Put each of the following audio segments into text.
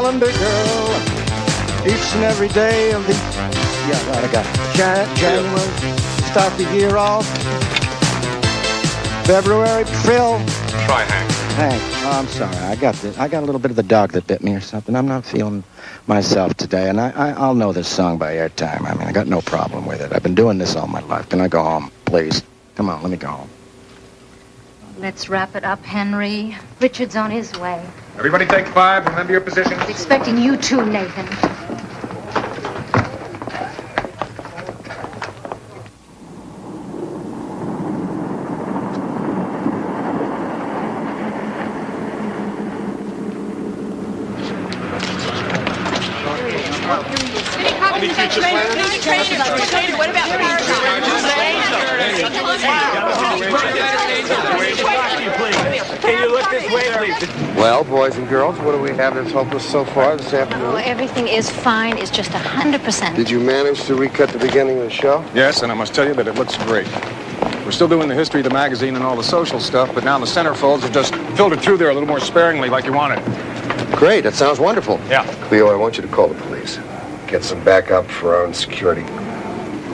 calendar girl. Each and every day of the, yeah, right, I got it. Jan- January, start the year off. February, Phil. Try Hank. Hank, oh, I'm sorry. I got the, I got a little bit of the dog that bit me or something. I'm not feeling myself today, and I, I, I'll know this song by airtime. I mean, I got no problem with it. I've been doing this all my life. Can I go home, please? Come on, let me go home. Let's wrap it up, Henry. Richard's on his way. Everybody take five. Remember your positions. Expecting you too, Nathan. Well, boys and girls, what do we have that's hopeless so far this Oh, afternoon? everything is fine. It's just a hundred percent. Did you manage to recut the beginning of the show? Yes, and I must tell you that it looks great. We're still doing the history of the magazine and all the social stuff, but now the centerfolds have just filtered through there a little more sparingly like you wanted. Great, that sounds wonderful. Yeah. Cleo, I want you to call the police. Get some backup for our own security.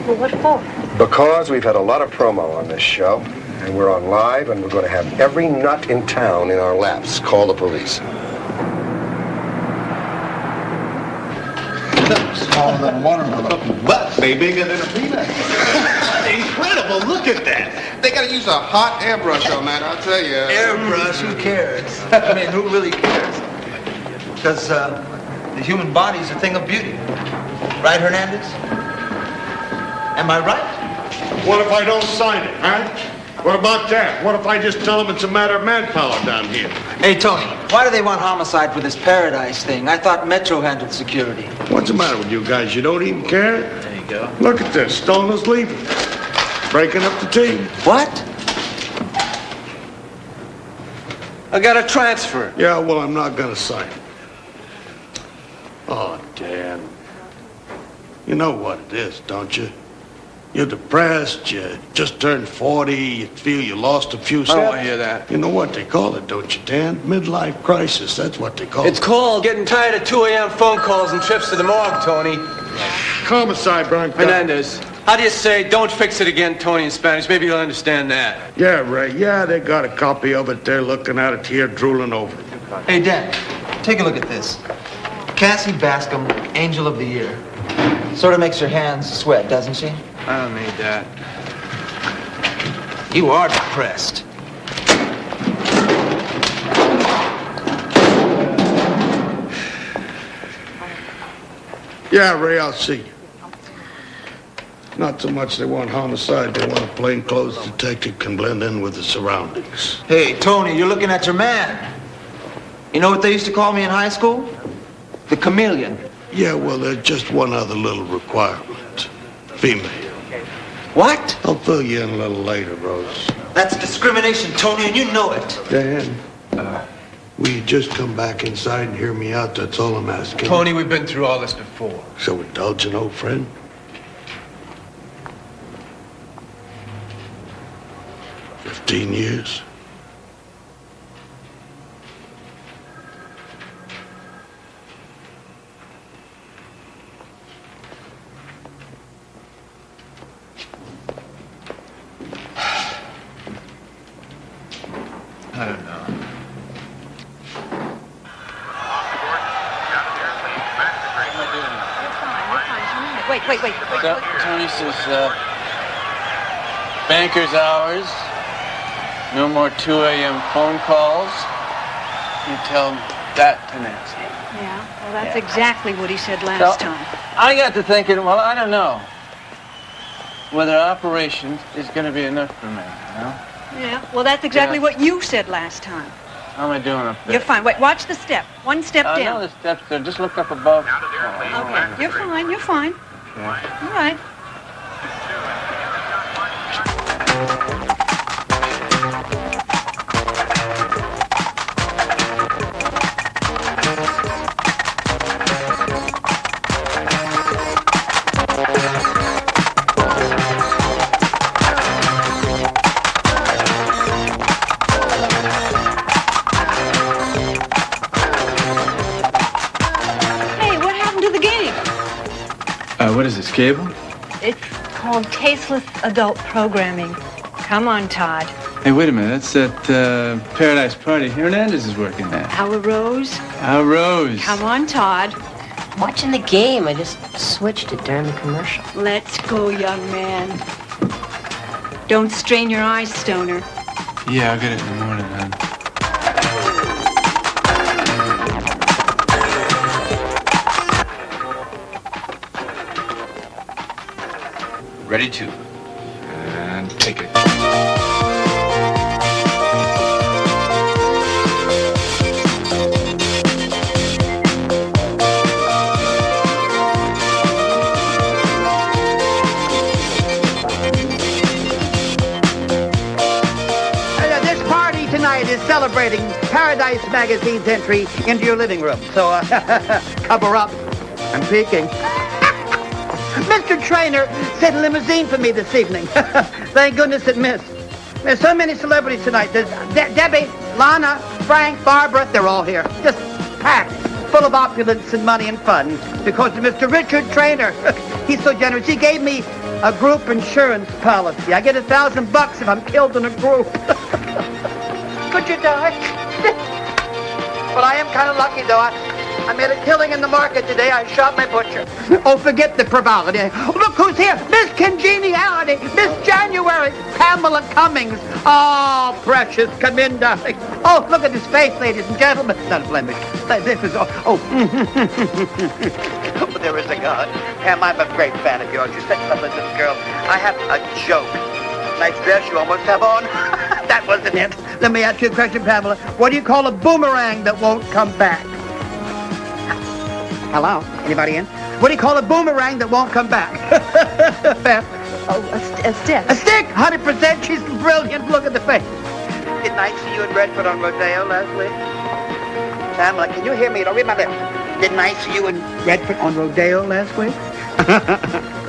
Well, what for? Because we've had a lot of promo on this show, and we're on live, and we're going to have every nut in town in our laps. Call the police. Smaller than a watermelon, but way bigger than a peanut. Incredible! Look at that. They gotta use a hot airbrush on that. I'll tell you. Airbrush, who cares? I mean, who really cares? Because uh, the human body is a thing of beauty. Right, Hernandez? Am I right? What if I don't sign it, huh? What about that? What if I just tell them it's a matter of manpower down here? Hey, Tony, why do they want homicide for this paradise thing? I thought Metro handled security. What's the matter with you guys? You don't even care? There you go. Look at this. Stoner's leaving. Breaking up the team. What? I got a transfer. Yeah, well, I'm not gonna sign it. Oh, Dan. You know what it is, don't you? You're depressed, you just turned 40, you feel you lost a few I don't want to hear that. You know what they call it, don't you, Dan? Midlife crisis, that's what they call It's it. It's called getting tired of 2 a.m. phone calls and trips to the morgue, Tony. Homicide, Bronco. Hernandez, how do you say don't fix it again, Tony, in Spanish? Maybe you'll understand that. Yeah, right. Yeah, they got a copy of it. They're looking at it here, drooling over it. Hey, Dan, take a look at this. Cassie Bascom, Angel of the Year. Sort of makes your hands sweat, doesn't she? I don't need that. You are depressed. Yeah, Ray, I'll see you. Not so much they want homicide, they want a plainclothes detective can blend in with the surroundings. Hey, Tony, you're looking at your man. You know what they used to call me in high school? The chameleon. Yeah, well, there's just one other little requirement. Female. What? I'll fill you in a little later, Rose. That's discrimination, Tony, and you know it. Dan, uh, will you just come back inside and hear me out? That's all I'm asking. Tony, we've been through all this before. So indulge an old friend? Fifteen years? I don't know. Wait, wait, wait. wait, So. Tony says, uh, banker's hours, no more 2 a.m. phone calls. You tell that to Nancy. Yeah, well, that's exactly what he said last So- time. I got to thinking, well, I don't know whether operations is going to be enough for me, you know? Yeah, well, that's exactly Yeah. what you said last time. How am I doing up there? You're fine. Wait, watch the step. One step down. I know down. the steps there. Just look up above. Okay, you're fine. You're fine. All right. Cable? It's called Tasteless Adult Programming. Come on, Todd. Hey, wait a minute. That's at uh, Paradise Party. Hernandez is working there. Our Rose. Our Rose. Come on, Todd. Watching the game. I just switched it during the commercial. Let's go, young man. Don't strain your eyes, Stoner. Yeah, I'll get it in the morning, hon. Ready to. And take it. This party tonight is celebrating Paradise Magazine's entry into your living room. So uh, cover up. I'm peeking. Mr. Trainer sent a limousine for me this evening. Thank goodness it missed. There's so many celebrities tonight. There's De- Debbie, Lana, Frank, Barbara. They're all here. Just packed, full of opulence and money and fun. Because of Mr. Richard Trainer. He's so generous. He gave me a group insurance policy. I get a thousand bucks if I'm killed in a group. Could you die? but I am kind of lucky, though. I, I made a killing in the market today. I shot my butcher. Oh, forget the frivolity. Look who's here. Miss Congeniality. Miss January. Pamela Cummings. Oh, precious. Come in, darling. Oh, look at his face, ladies and gentlemen. Not a blemish. This is, oh, oh. oh, there is a God. Pam, I'm a great fan of yours. You're such a lovely little girl. I have a joke. Nice dress you almost have on. that wasn't it. Let me ask you a question, Pamela. What do you call a boomerang that won't come back? Hello? Anybody in? What do you call a boomerang that won't come back? Pam? Oh, a, st- a stick. A stick! 100%. She's brilliant. Look at the face. Didn't I see you in Redford on Rodeo last week? Pamela, can you hear me? Don't read my lips. Didn't I see you in Redford on Rodeo last week?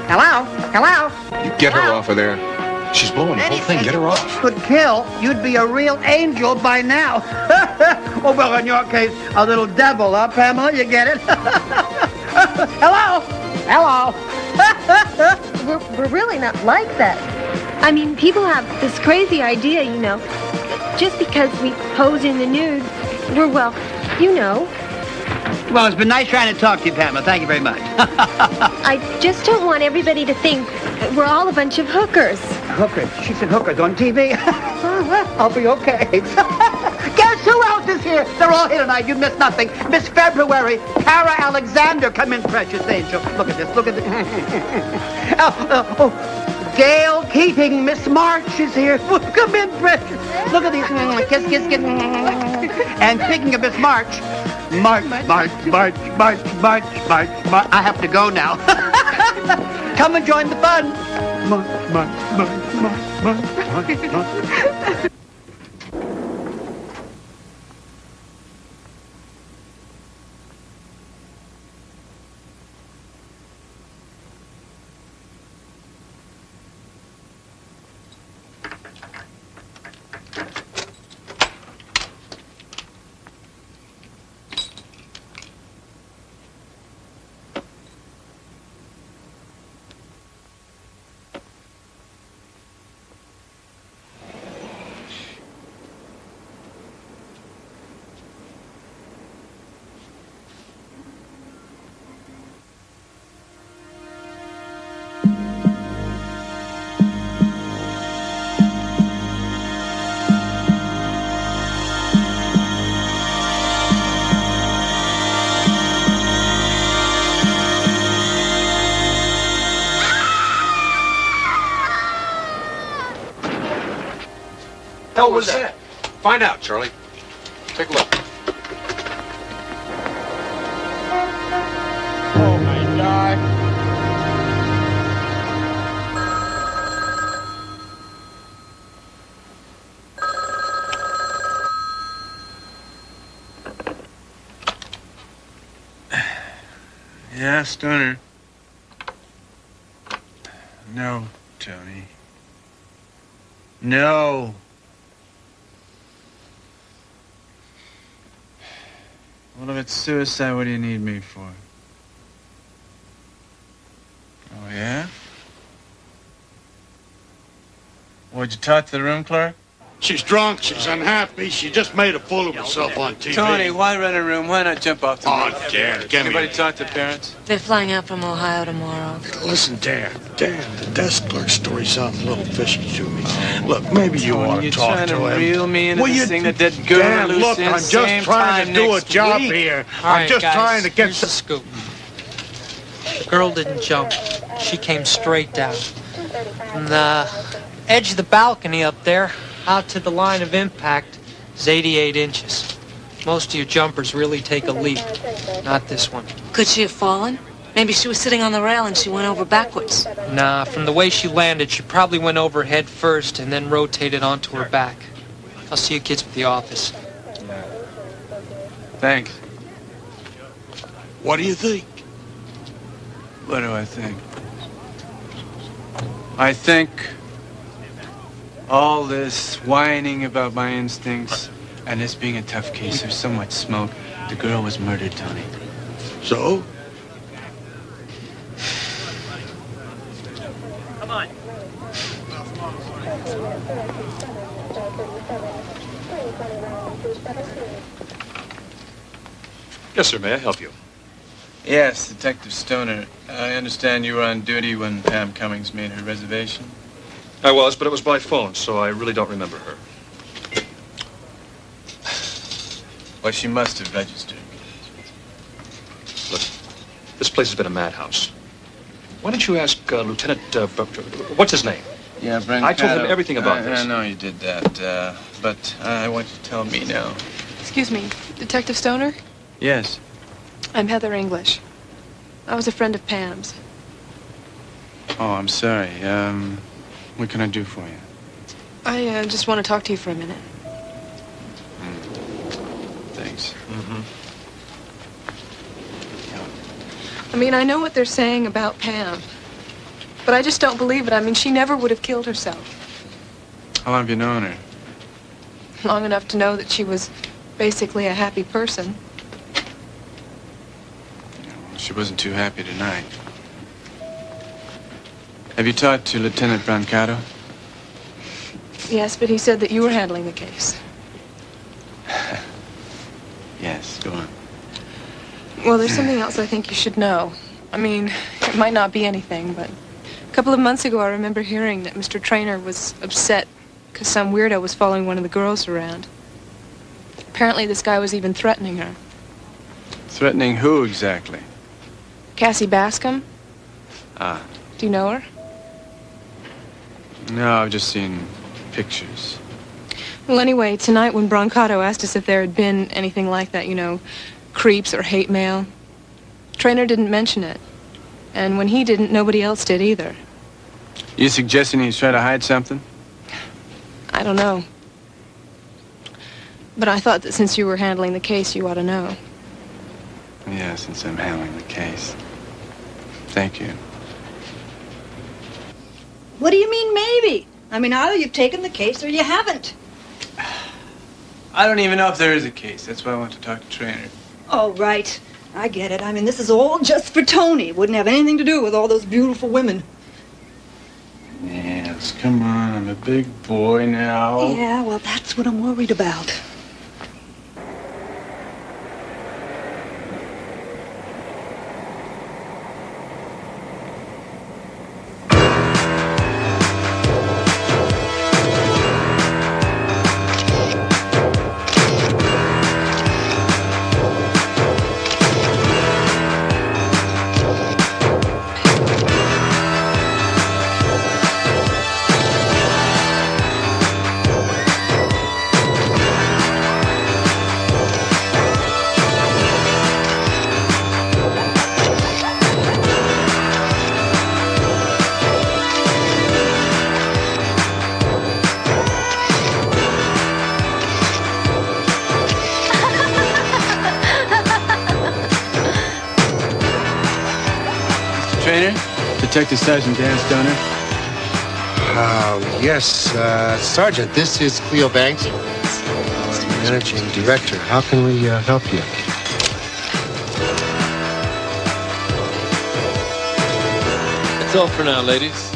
Hello? Hello? You get her off of there. She's blowing the whole thing. Get her off. could kill, you'd be a real angel by now. oh, well, in your case, a little devil, huh, Pamela? You get it? Hello? Hello? we're, we're really not like that. I mean, people have this crazy idea, you know, just because we pose in the nude, we're, well, you know. Well, it's been nice trying to talk to you, Pamela. Thank you very much. I just don't want everybody to think we're all a bunch of hookers. hookers. She said hookers on TV. Uh-huh. I'll be okay. Guess who else is here? They're all here tonight. You missed nothing. Miss February, Kara Alexander. Come in, precious angel. Look at this. Look at this. oh, oh, oh. Gail Keating, Miss March is here. Come in, precious. Look at these. Kiss, kiss, kiss. And speaking of Miss March, March, March, March, March, March, March, March, March. I have to go now. Come and join the fun. March, march, march, march, march, march, march. Hell was that? Find out, Charlie. Take a look. Oh my God. Yeah, stunner. No, Tony. No. Well, if it's suicide, what do you need me for? Oh, yeah? What'd you talk to the room clerk? She's drunk, she's unhappy, she just made a fool of herself on TV. Tony, why rent a room? Why not jump off the Oh, roof? Dan, get me. Anybody talk to parents? They're flying out from Ohio tomorrow. Listen, Dan, Dan, the desk clerk story sounds a little fishy to me. Look, maybe you Tony, ought to you're talk trying to to him. reel me into Well, this you- thing that didn't go Dan, look, I'm just trying to do a job week. here. All I'm right, just guys, trying to get here's the scoop. The girl didn't jump. She came straight down. From the edge of the balcony up there, out to the line of impact, is 88 inches. Most of your jumpers really take a leap. Not this one. Could she have fallen? Maybe she was sitting on the rail and she went over backwards. Nah, from the way she landed, she probably went over head first and then rotated onto her back. I'll see you kids at the office. Thanks. What do you think? What do I think? I think all this whining about my instincts and this being a tough case, there's so much smoke. The girl was murdered, Tony. So? Come on. Yes, sir. May I help you? Yes, Detective Stoner. I understand you were on duty when Pam Cummings made her reservation. I was, but it was by phone, so I really don't remember her. Well, she must have registered. Look, this place has been a madhouse. Why don't you ask uh, Lieutenant, uh, what's his name? Yeah, Brent. I told him everything about I, this. I know you did that, uh, but I want you to tell me now. Excuse me, Detective Stoner? Yes. I'm Heather English. I was a friend of Pam's. Oh, I'm sorry. Um, what can I do for you? I uh, just want to talk to you for a minute. Thanks. Mm-hmm. I mean, I know what they're saying about Pam, but I just don't believe it. I mean, she never would have killed herself. How long have you known her? Long enough to know that she was basically a happy person. She wasn't too happy tonight. Have you talked to Lieutenant Brancato? Yes, but he said that you were handling the case. Yes, go on. Well, there's something else I think you should know. I mean, it might not be anything, but a couple of months ago I remember hearing that Mr. Trainer was upset because some weirdo was following one of the girls around. Apparently this guy was even threatening her. Threatening who exactly? Cassie Bascom, Ah, do you know her? No, I've just seen pictures. Well, anyway, tonight when Brancato asked us if there had been anything like that, you know, creeps or hate mail, Trainer didn't mention it. And when he didn't, nobody else did either. You suggesting he's trying to hide something? I don't know. But I thought that since you were handling the case, you ought to know. Yeah, since I'm handling the case. Thank you. What do you mean, maybe? I mean, either you've taken the case or you haven't. I don't even know if there is a case. That's why I want to talk to Trainer. Oh, right. I get it. I mean, this is all just for Tony. Wouldn't have anything to do with all those beautiful women. Yes, come on. I'm a big boy now. Yeah, well, that's what I'm worried about. Detective Sergeant Dan Stoner? Uh, yes, uh, Sergeant, this is Cleo Banks, our managing director. How can we uh, help you? That's all for now, ladies.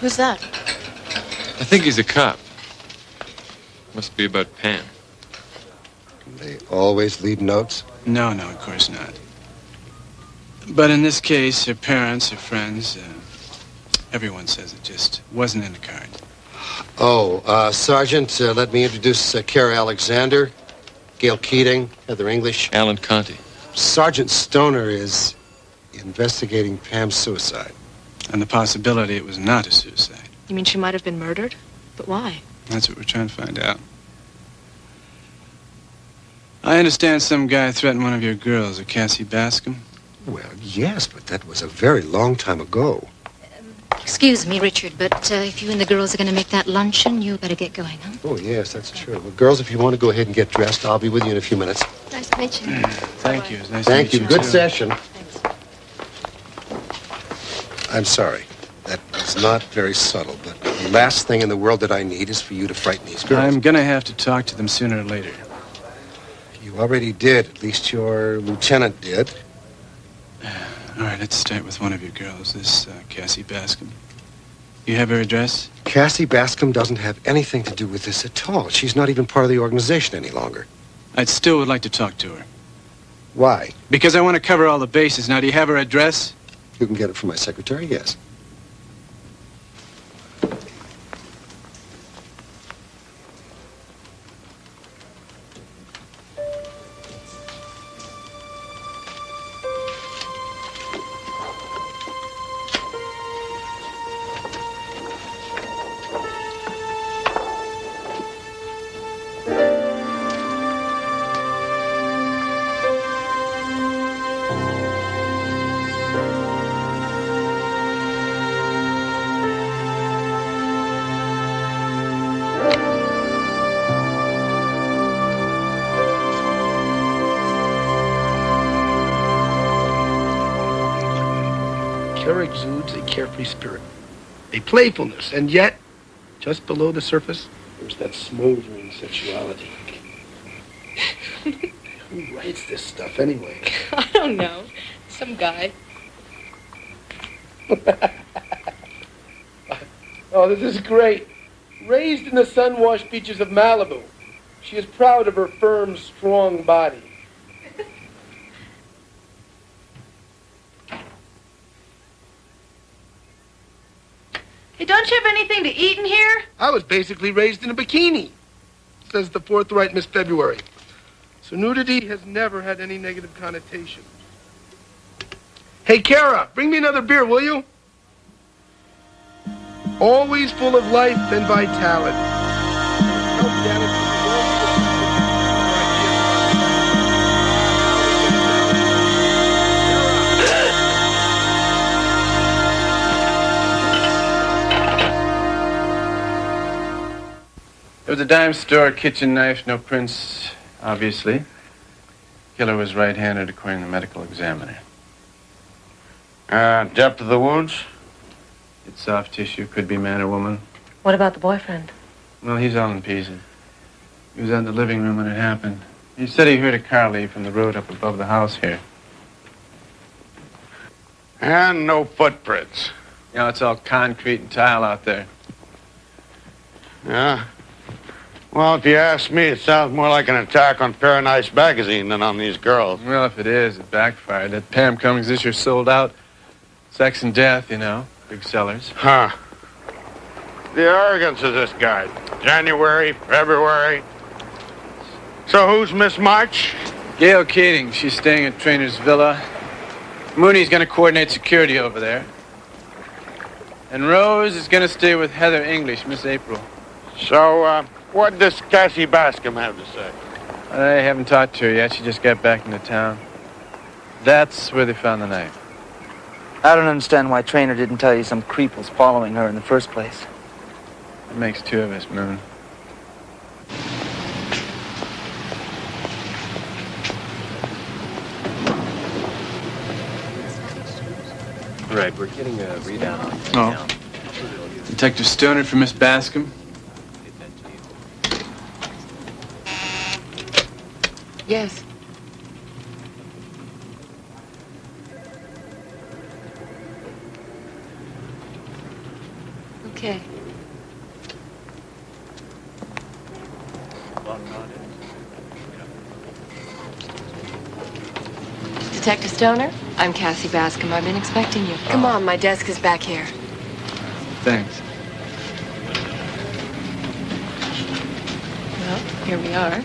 Who's that? I think he's a cop. Must be about Pam. They always leave notes? No, no, of course not. But in this case, her parents, her friends, uh, everyone says it just wasn't in the card. Oh, uh, Sergeant, uh, let me introduce uh, Kara Alexander, Gail Keating, Heather English. Alan Conti. Sergeant Stoner is investigating Pam's suicide. And the possibility it was not a suicide. You mean she might have been murdered? But why? That's what we're trying to find out. I understand some guy threatened one of your girls, a Cassie Bascom. Well, yes, but that was a very long time ago. Excuse me, Richard, but uh, if you and the girls are going to make that luncheon, you better get going, huh? Oh, yes, that's true. Well, girls, if you want to go ahead and get dressed, I'll be with you in a few minutes. Nice to meet you. Thank you. It's nice Thank to you. meet Good too. session. I'm sorry. That was not very subtle, but the last thing in the world that I need is for you to frighten these girls. I'm gonna have to talk to them sooner or later. You already did. At least your lieutenant did. All right, let's start with one of your girls, this uh, Cassie Bascom. You have her address? Cassie Bascom doesn't have anything to do with this at all. She's not even part of the organization any longer. I'd still would like to talk to her. Why? Because I want to cover all the bases. Now, do you have her address? You can get it from my secretary, yes. Playfulness, and yet, just below the surface, there's that smoldering sexuality. Who writes this stuff anyway? I don't know. Some guy. Oh, this is great. Raised in the sun-washed beaches of Malibu, she is proud of her firm, strong body. Hey, don't you have anything to eat in here? I was basically raised in a bikini, says the forthright Miss February. So nudity has never had any negative connotation. Hey, Kara, bring me another beer, will you? Always full of life and vitality. It was a dime store, kitchen knife, no prints, obviously. Killer was right-handed, according to the medical examiner. Uh, depth of the wounds? It's soft tissue, could be man or woman. What about the boyfriend? Well, he's all in pieces. He was out in the living room when it happened. He said he heard a car leave from the road up above the house here. And no footprints. You know, it's all concrete and tile out there. Yeah. Well, if you ask me, it sounds more like an attack on Paradise Magazine than on these girls. Well, if it is, it backfired. That Pam Cummings this year sold out. Sex and death, you know, big sellers. Huh. The arrogance of this guy. January, February. So who's Miss March? Gail Keating, she's staying at Trainer's Villa. Mooney's gonna coordinate security over there. And Rose is gonna stay with Heather English, Miss April. So, uh, what does Cassie Bascom have to say? I haven't talked to her yet. She just got back into town. That's where they found the knife. I don't understand why Trainer didn't tell you some creep was following her in the first place. It makes two of us, Moon. Right, we're getting a readout on Oh. Detective Stoner for Miss Bascom. Yes. Okay. Detective Stoner, I'm Cassie Bascom. I've been expecting you. Come on, my desk is back here. Thanks. Well, here we are.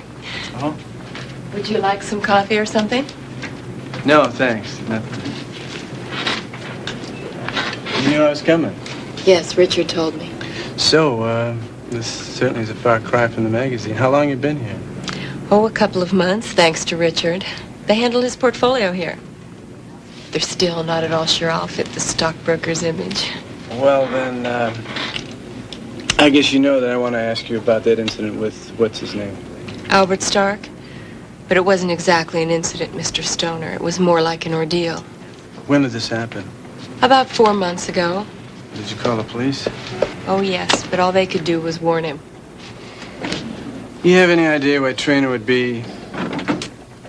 Oh. Would you like some coffee or something? No, thanks. Nothing. You knew I was coming. Yes, Richard told me. So, uh, this certainly is a far cry from the magazine. How long you been here? Oh, a couple of months, thanks to Richard. They handle his portfolio here. They're still not at all sure I'll fit the stockbroker's image. Well, then, uh, I guess you know that I want to ask you about that incident with, what's his name? Albert Stark? But it wasn't exactly an incident, Mr. Stoner. It was more like an ordeal. When did this happen? About four months ago. Did you call the police? Oh, yes, but all they could do was warn him. You have any idea why Trainer would be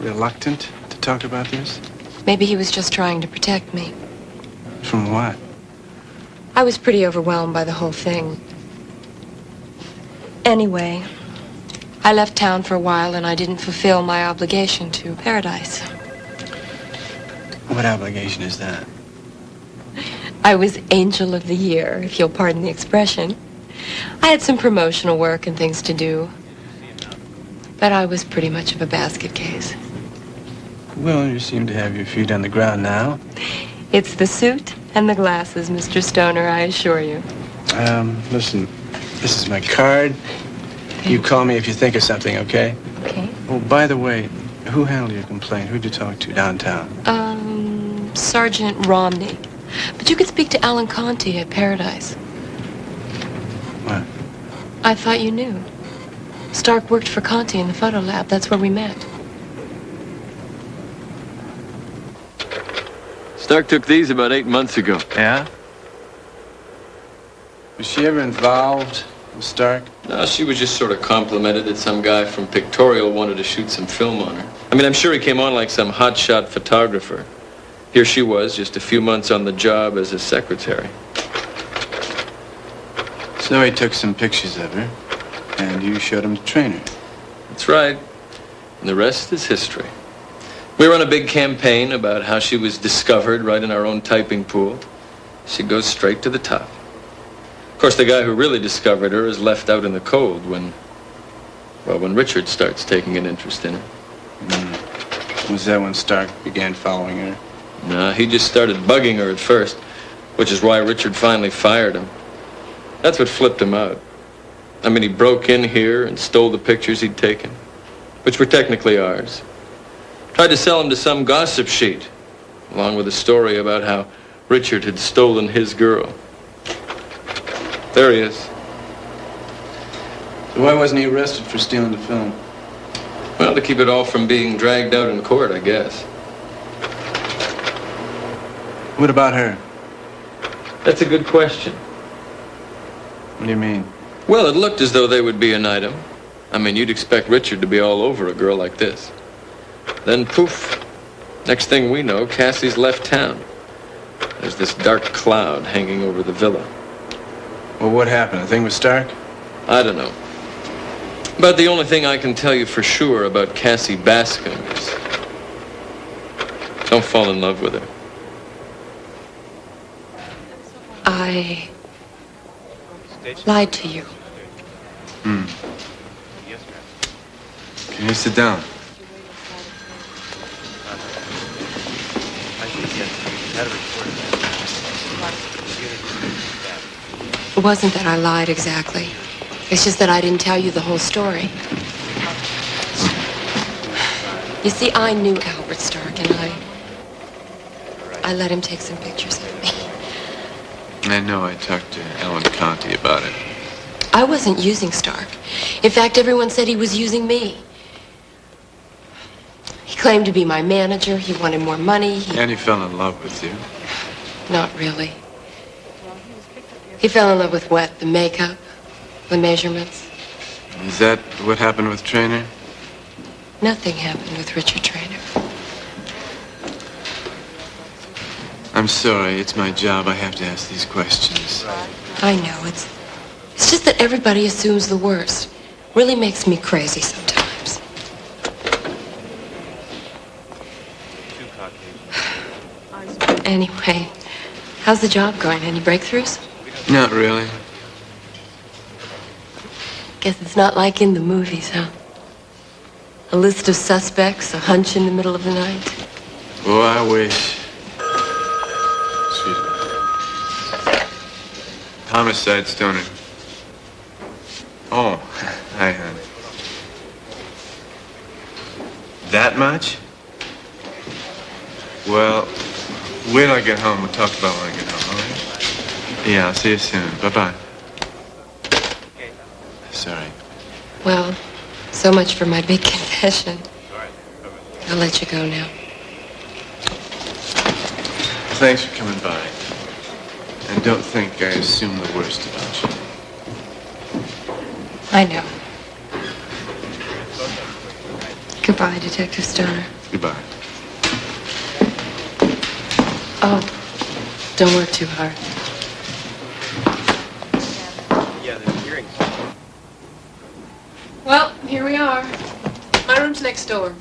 reluctant to talk about this? Maybe he was just trying to protect me. From what? I was pretty overwhelmed by the whole thing. Anyway, I left town for a while and I didn't fulfill my obligation to Paradise. What obligation is that? I was Angel of the Year, if you'll pardon the expression. I had some promotional work and things to do. But I was pretty much of a basket case. Well, you seem to have your feet on the ground now. It's the suit and the glasses, Mr. Stoner, I assure you. Um, listen, this is my card. You call me if you think of something, okay? Okay. Oh, by the way, who handled your complaint? Who'd you talk to downtown? Um, Sergeant Romney. But you could speak to Alan Conti at Paradise. What? I thought you knew. Stark worked for Conti in the photo lab. That's where we met. Stark took these about eight months ago. Yeah? Was she ever involved Stark? No, she was just sort of complimented that some guy from Pictorial wanted to shoot some film on her. I mean, I'm sure he came on like some hotshot photographer. Here she was, just a few months on the job as a secretary. So he took some pictures of her, and you showed him to Trainer. That's right. And the rest is history. We run a big campaign about how she was discovered right in our own typing pool. She goes straight to the top. Of course, the guy who really discovered her is left out in the cold when, well, when Richard starts taking an interest in her. Mm. Was that when Stark began following her? No, he just started bugging her at first, which is why Richard finally fired him. That's what flipped him out. I mean, he broke in here and stole the pictures he'd taken, which were technically ours. Tried to sell them to some gossip sheet, along with a story about how Richard had stolen his girl. There he is. So why wasn't he arrested for stealing the film? Well, to keep it all from being dragged out in court, I guess. What about her? That's a good question. What do you mean? Well, it looked as though they would be an item. I mean, you'd expect Richard to be all over a girl like this. Then poof, next thing we know, Cassie's left town. There's this dark cloud hanging over the villa. Well, what happened? The thing with Stark? I don't know. But the only thing I can tell you for sure about Cassie Bascom is don't fall in love with her. I lied to you. Hmm. Can you sit down? It wasn't that I lied exactly. It's just that I didn't tell you the whole story. You see, I knew Albert Stark, and I... I let him take some pictures of me. I know I talked to Alan Conti about it. I wasn't using Stark. In fact, everyone said he was using me. He claimed to be my manager. He wanted more money. He... And he fell in love with you. Not really. He fell in love with what? The makeup? The measurements? Is that what happened with Trainer? Nothing happened with Richard Trainer. I'm sorry. It's my job. I have to ask these questions. I know. It's it's just that everybody assumes the worst. Really makes me crazy sometimes. Anyway, how's the job going? Any breakthroughs? Not really. Guess it's not like in the movies, huh? A list of suspects, a hunch in the middle of the night. Oh, I wish. Excuse me. Homicide, Stoner. Oh, hi, honey. That much? Well, wait till I get home. We'll talk about when I get home? Yeah, I'll see you soon. Bye-bye. Sorry. Well, so much for my big confession. I'll let you go now. Thanks for coming by. And don't think I assume the worst about you. I know. Goodbye, Detective Stoner. Goodbye. Oh, don't work too hard. Yeah, the hearing. Well, here we are. My room's next door.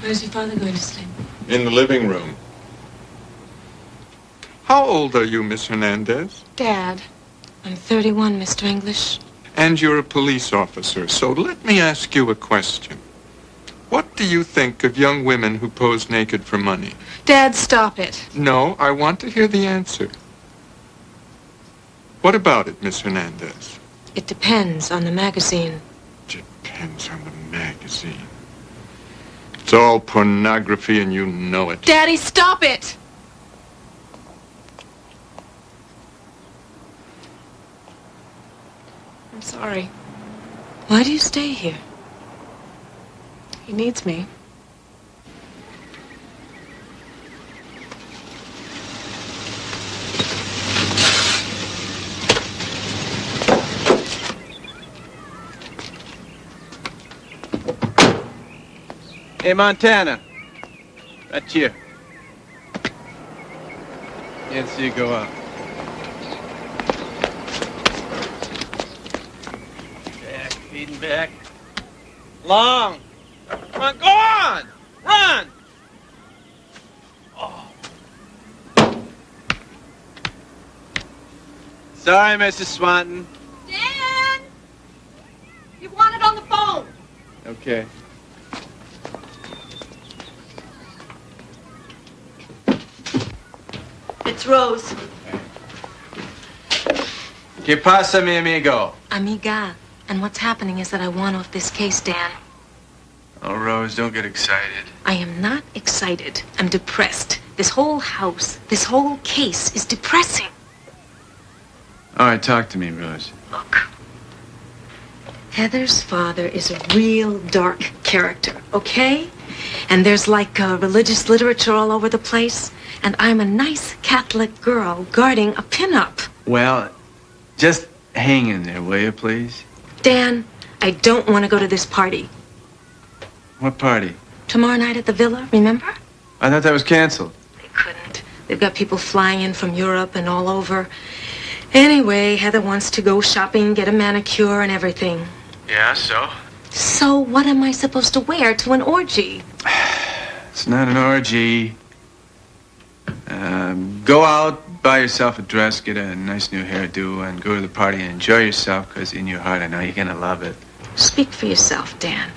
Where's your father going to sleep? In the living room. How old are you, Miss Hernandez? Dad. I'm 31, Mr. English. And you're a police officer, so let me ask you a question. What do you think of young women who pose naked for money? Dad, stop it. No, I want to hear the answer. What about it, Miss Hernandez? It depends on the magazine. Depends on the magazine. It's all pornography and you know it. Daddy, stop it! I'm sorry. Why do you stay here? He needs me. Hey, Montana. Right here. Can't see you go up. Back, feeding back. Long. Come on, go on! Run! Oh. Sorry, Mrs. Swanton. Dan! You want it on the phone. Okay. It's Rose. ¿Qué pasa, mi amigo? Amiga. And what's happening is that I want off this case, Dan. Oh, Rose, don't get excited. I am not excited. I'm depressed. This whole house, this whole case is depressing. All right, talk to me, Rose. Look. Heather's father is a real dark character, okay? And there's like uh, religious literature all over the place. And I'm a nice Catholic girl guarding a pinup. Well, just hang in there, will you, please? Dan, I don't want to go to this party. What party? Tomorrow night at the villa, remember? I thought that was canceled. They couldn't. They've got people flying in from Europe and all over. Anyway, Heather wants to go shopping, get a manicure and everything. Yeah, so? So what am I supposed to wear to an orgy? It's not an orgy. Um, go out, buy yourself a dress, get a nice new hairdo, and go to the party and enjoy yourself, because in your heart I know you're going to love it. Speak for yourself, Dan.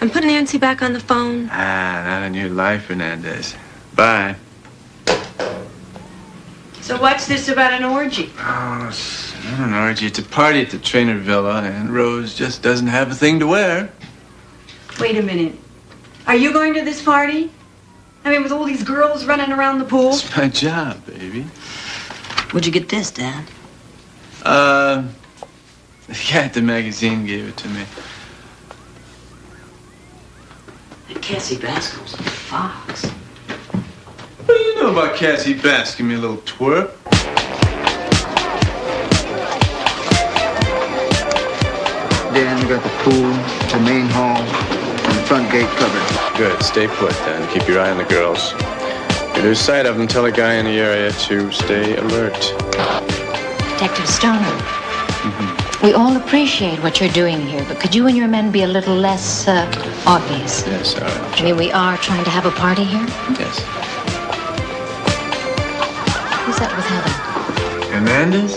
And put Nancy back on the phone. Ah, not on your life, Hernandez. Bye. So what's this about an orgy? Oh, it's not an orgy. It's a party at the Trainer Villa, and Rose just doesn't have a thing to wear. Wait a minute. Are you going to this party? I mean, with all these girls running around the pool? It's my job, baby. Where'd you get this, Dad? Uh, the guy at the magazine gave it to me. Cassie Bascom's a fox. What do you know about Cassie Bass? Give me a little twerp. Dan, we got the pool, the main hall, and the front gate covered. Good. Stay put then. Keep your eye on the girls. lose sight of them, tell a guy in the area to stay alert. Detective Stoner, we all appreciate what you're doing here, but could you and your men be a little less uh, obvious? Yes, all right. I mean, we are trying to have a party here. Yes. Who's that with Heather? Hernandez?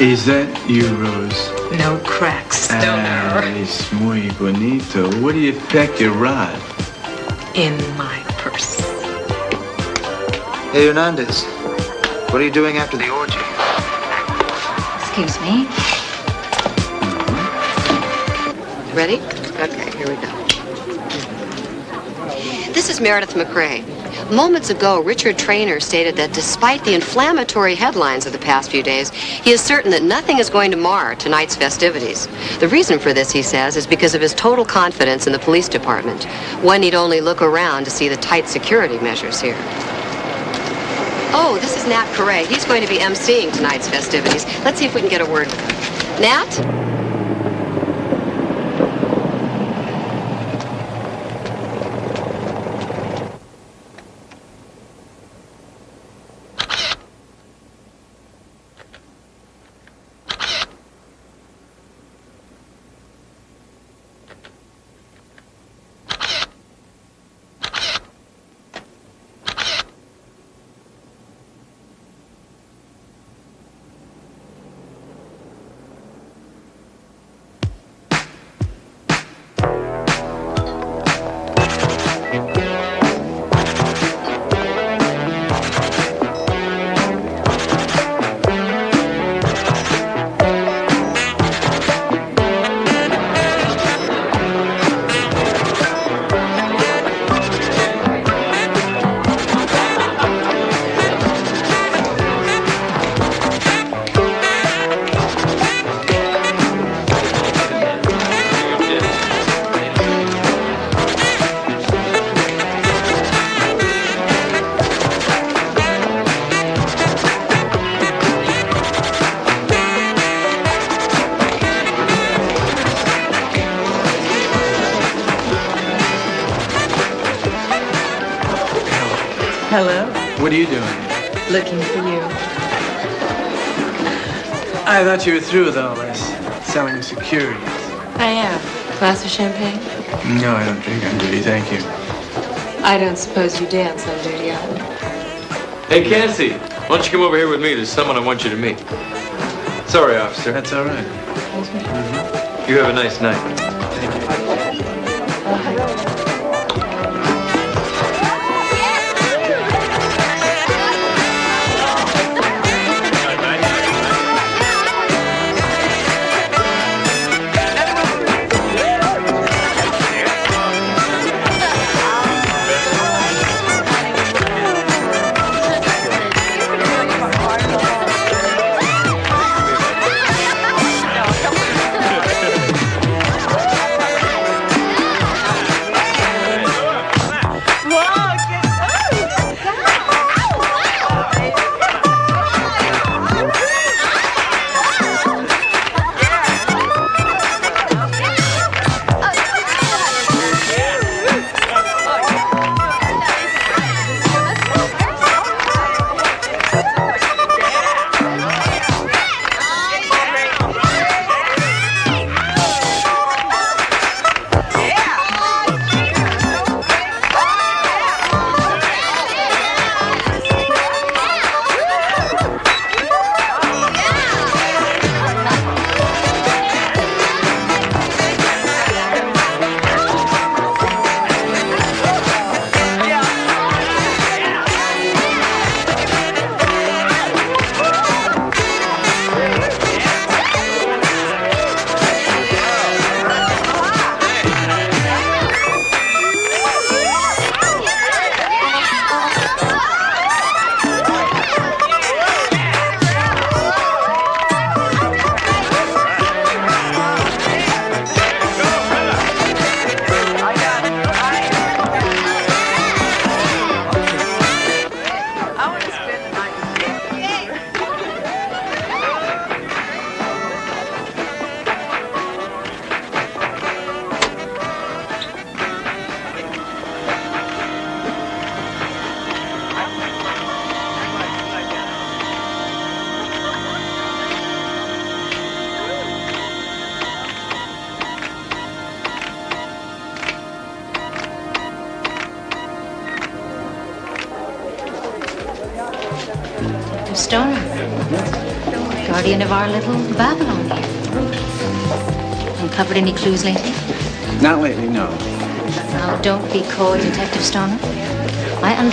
Is that you, Rose? No cracks, Ah, es muy bonito. Where do you pack your rod? In my purse. Hey, Hernandez. What are you doing after the orgy? Excuse me. Ready? Okay, here we go. This is Meredith McRae. Moments ago, Richard Trainer stated that despite the inflammatory headlines of the past few days, he is certain that nothing is going to mar tonight's festivities. The reason for this, he says, is because of his total confidence in the police department. One need only look around to see the tight security measures here. Oh, this is Nat Correa. He's going to be emceeing tonight's festivities. Let's see if we can get a word with him. Nat? What are you doing? Looking for you. I thought you were through with all this. Selling securities. I am. Glass of champagne? No, I don't drink on duty, thank you. I don't suppose you dance on duty either. Hey, Cassie, why don't you come over here with me? There's someone I want you to meet. Sorry, officer. That's all right. You have a nice night.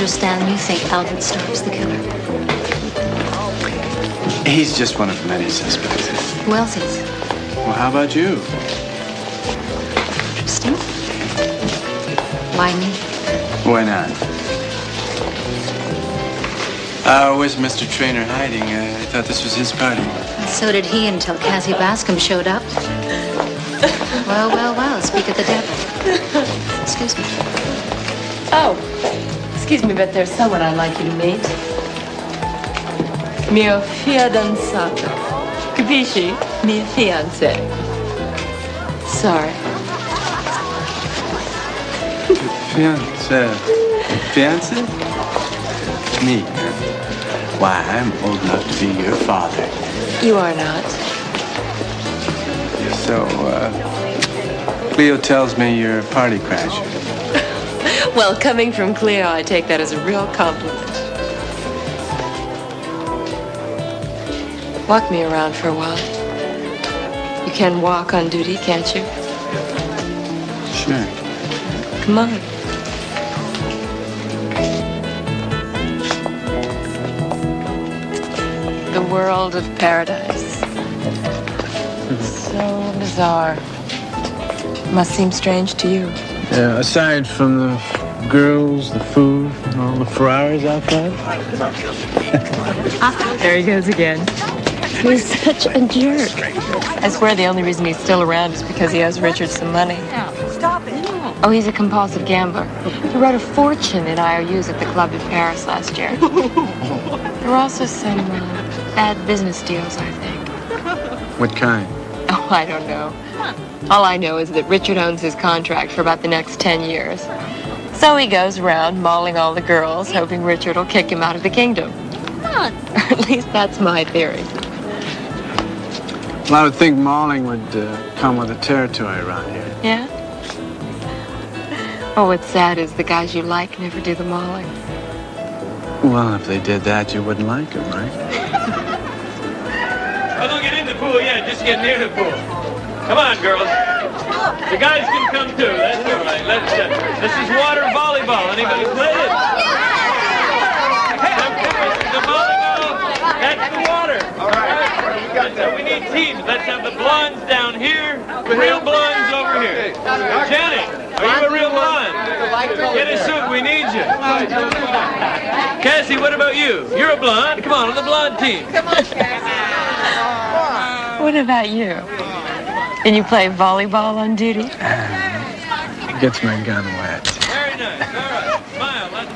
Understand you think Albert Stark's the killer. He's just one of many suspects. Who else is? Well, how about you? Interesting. Why me? Why not? Uh, where's Mr. Trainer hiding? Uh, I thought this was his party. So did he until Cassie Bascom showed up. Well, well, well, speak of the devil. Excuse me. Oh, excuse me, but there's someone I'd like you to meet. Mio fidanzato. Capisci? Mio fiance. Sorry. Fiance. Fiance? Me. Why, I'm old enough to be your father. You are not. So, uh, Cleo tells me you're a party crasher. Well, coming from Cleo, I take that as a real compliment. Walk me around for a while. You can walk on duty, can't you? Sure. Come on. The world of paradise. So bizarre. Must seem strange to you. Yeah, aside from the girls, the food, and all the Ferraris outside. There he goes again. He's such a jerk. I swear the only reason he's still around is because he owes Richard some money. Stop it. Oh, he's a compulsive gambler. He wrote a fortune in IOUs at the club in Paris last year. There were also some uh, bad business deals, I think. What kind? Oh, I don't know. All I know is that Richard owns his contract for about the next 10 years. So he goes around mauling all the girls, hoping Richard will kick him out of the kingdom. Or at least that's my theory. Well, I would think mauling would uh, come with the territory around here. Yeah? Oh, what's sad is the guys you like never do the mauling. Well, if they did that, you wouldn't like them, right? Oh, don't get in the pool yet. Just get near the pool. Come on, girls. The guys can come too. That's all right. Let's. Uh, this is water volleyball. Anybody play it? The volleyball. That's the water. All right. So we need teams. Let's have the blondes down here. The real blondes over here. Janet, are you a real blonde? Get a suit. We need you. Cassie, what about you? You're a blonde. Come on, on the blonde team. Come on, Cassie. What about you? Can you play volleyball on duty? Gets my gun wet. Very nice. All right. Smile. Let's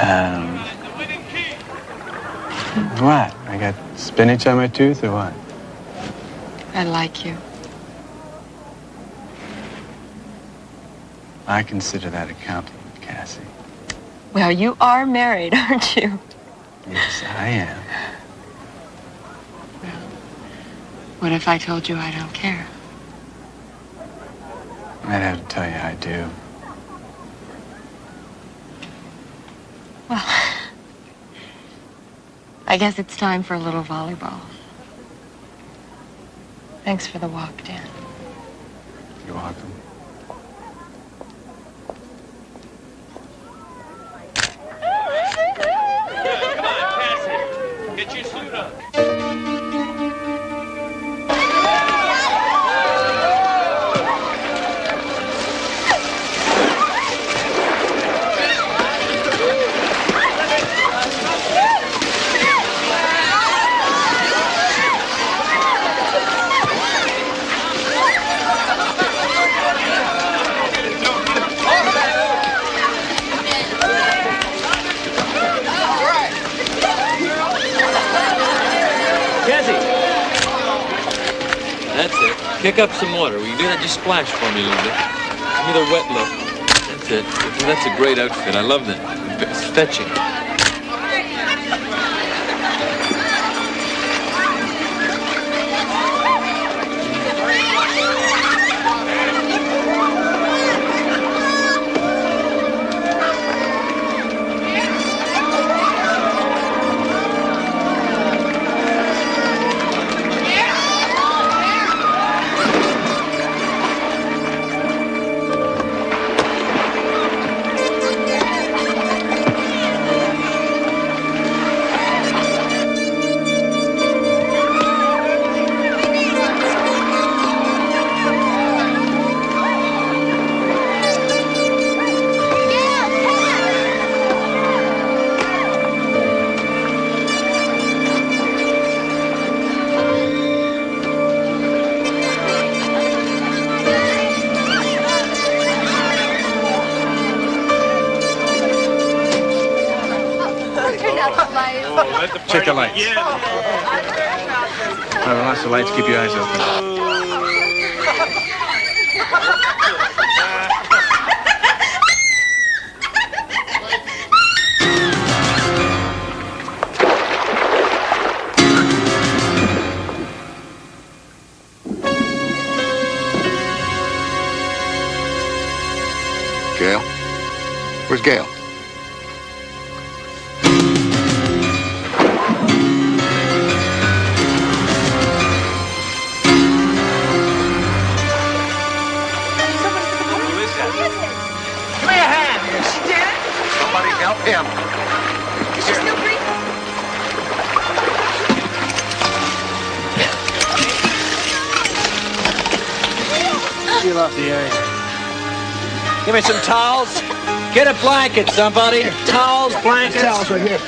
Um, what? I got spinach on my tooth or what? I like you. I consider that a compliment, Cassie. Well, you are married, aren't you? Yes, I am. What if I told you I don't care? I'd have to tell you I do. Well, I guess it's time for a little volleyball. Thanks for the walk, Dan. You're welcome. Up some water. Will you do that? Just splash for me a little bit. Give me the wet look. That's it. That's a great outfit. I love that. It's fetching. Blanket, somebody. Towels, blankets. Towels right here.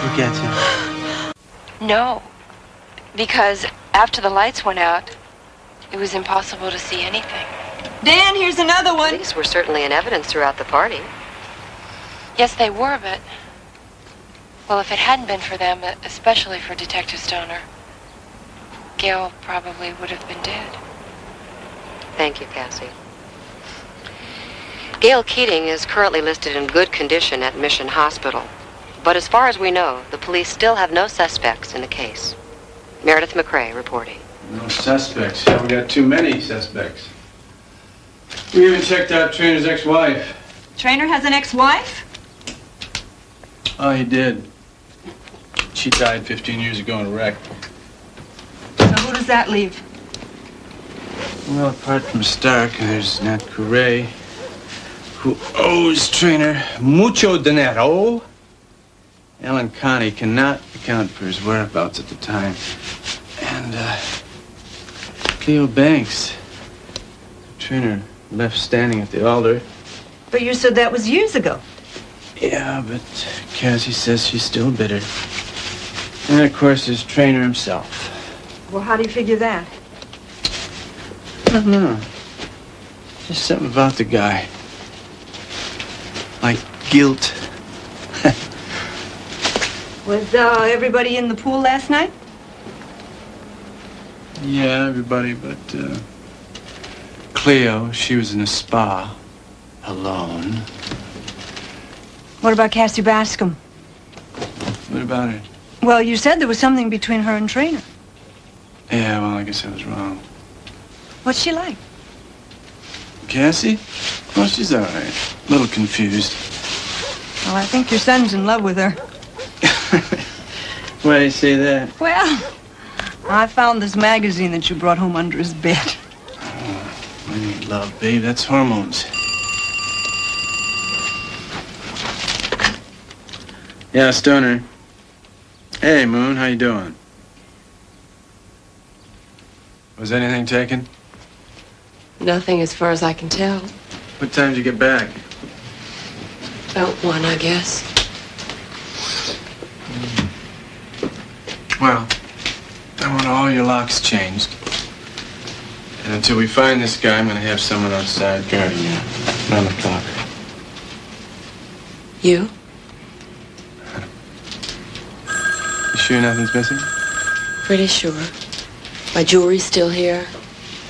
Who gets you? No. Because after the lights went out, it was impossible to see anything. Dan, here's another one. These were certainly in evidence throughout the party. Yes, they were, but. Well, if it hadn't been for them, especially for Detective Stoner, Gail probably would have been dead. Thank you, Cassie. Gail Keating is currently listed in good condition at Mission Hospital. But as far as we know, the police still have no suspects in the case. Meredith McRae reporting. No suspects. Yeah, we got too many suspects. We even checked out Trainer's ex-wife. Trainer has an ex-wife? Oh, he did. She died 15 years ago in a wreck. So who does that leave? Well, apart from Stark, there's Nat Correa, who owes Trainer mucho dinero. Alan Conti cannot account for his whereabouts at the time. And, uh, Cleo Banks. Trainer left standing at the altar. But you said that was years ago. Yeah, but Cassie says she's still bitter. And of course, there's Trainer himself. Well, how do you figure that? I don't know. Just something about the guy. Like guilt. Was uh, everybody in the pool last night? Yeah, everybody but uh, Cleo. She was in a spa. Alone. What about Cassie Bascom? What about her? Well, you said there was something between her and Trainer. Yeah, well, I guess I was wrong. What's she like? Cassie? Well, she's all right. A little confused. Well, I think your son's in love with her. Why do you say that? Well, I found this magazine that you brought home under his bed. Ah, I need love, babe. That's hormones. Yeah, Stoner. Hey, Moon, how you doing? Was anything taken? Nothing as far as I can tell. What time did you get back? About one, I guess. Well, I want all your locks changed. And until we find this guy, I'm gonna have someone outside guarding you. Round the clock. You? Sure nothing's missing? Pretty sure. My jewelry's still here.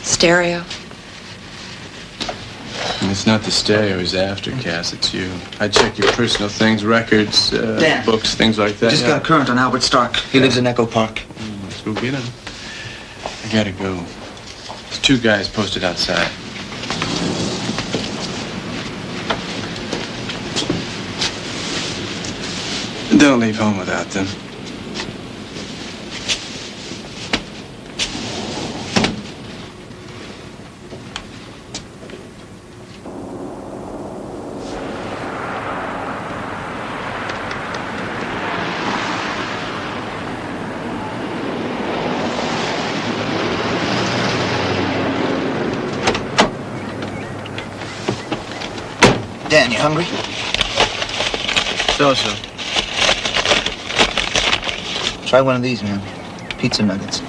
Stereo. And it's not the stereo he's after, Cass. It's you. I check your personal things, records, uh, Dan. books, things like that. Just yeah. got a current on Albert Stark. He lives in Echo Park. Let's go get him. I gotta go. There's two guys posted outside. Don't leave home without them. Dan, you hungry? So-so. Try one of these, man. Pizza nuggets.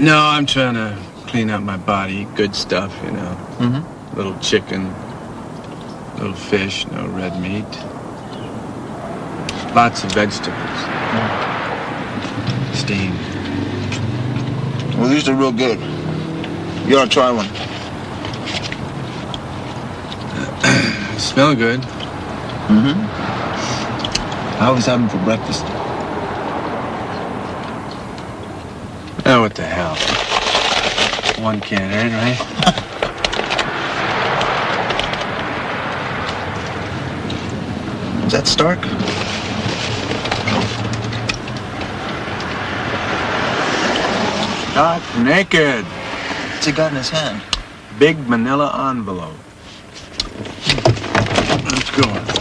No, I'm trying to clean up my body. Good stuff, you know. Mm-hmm. Little chicken, little fish, no red meat. Lots of vegetables. Steamed. Well, these are real good. You ought to try one. Smell good. Mm-hmm. I always have them for breakfast. Oh, what the hell? One can't hurt, right? Is that Stark? Not naked. What's he got in his hand? Big manila envelope. Let's go.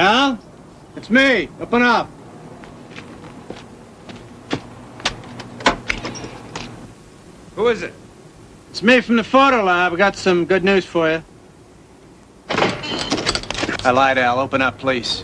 Al? It's me. Open up. Who is it? It's me from the photo lab. I got some good news for you. I lied, Al. Open up, please.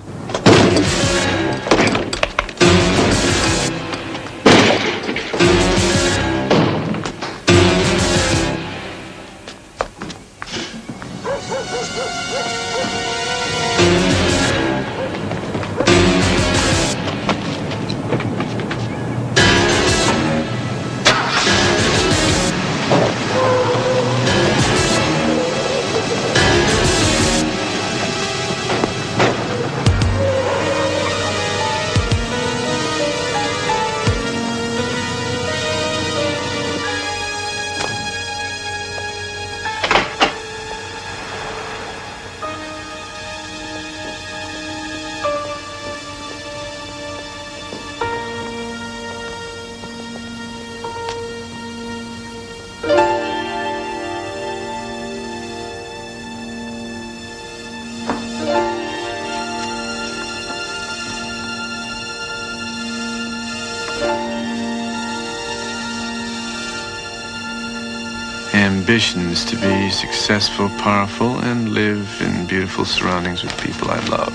Ambitions to be successful, powerful, and live in beautiful surroundings with people I love.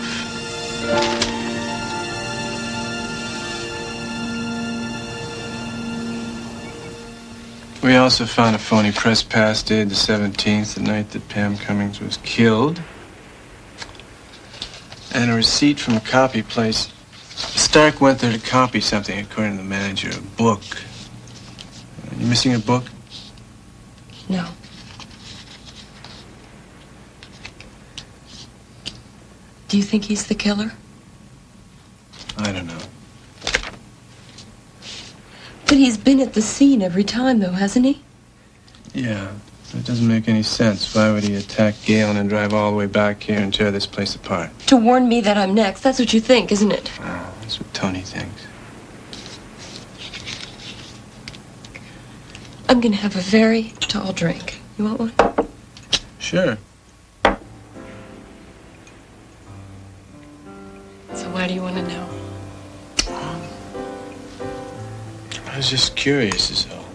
We also found a phony press pass dated the 17th, the night that Pam Cummings was killed. And a receipt from a copy place. Stark went there to copy something, according to the manager, a book. You missing a book? No. Do you think he's the killer? I don't know. But he's been at the scene every time, though, hasn't he? Yeah, it doesn't make any sense. Why would he attack Galen and drive all the way back here and tear this place apart? To warn me that I'm next. That's what you think, isn't it? Ah, that's what Tony thinks. I'm gonna have a very tall drink. You want one? Sure. Was just curious, is all.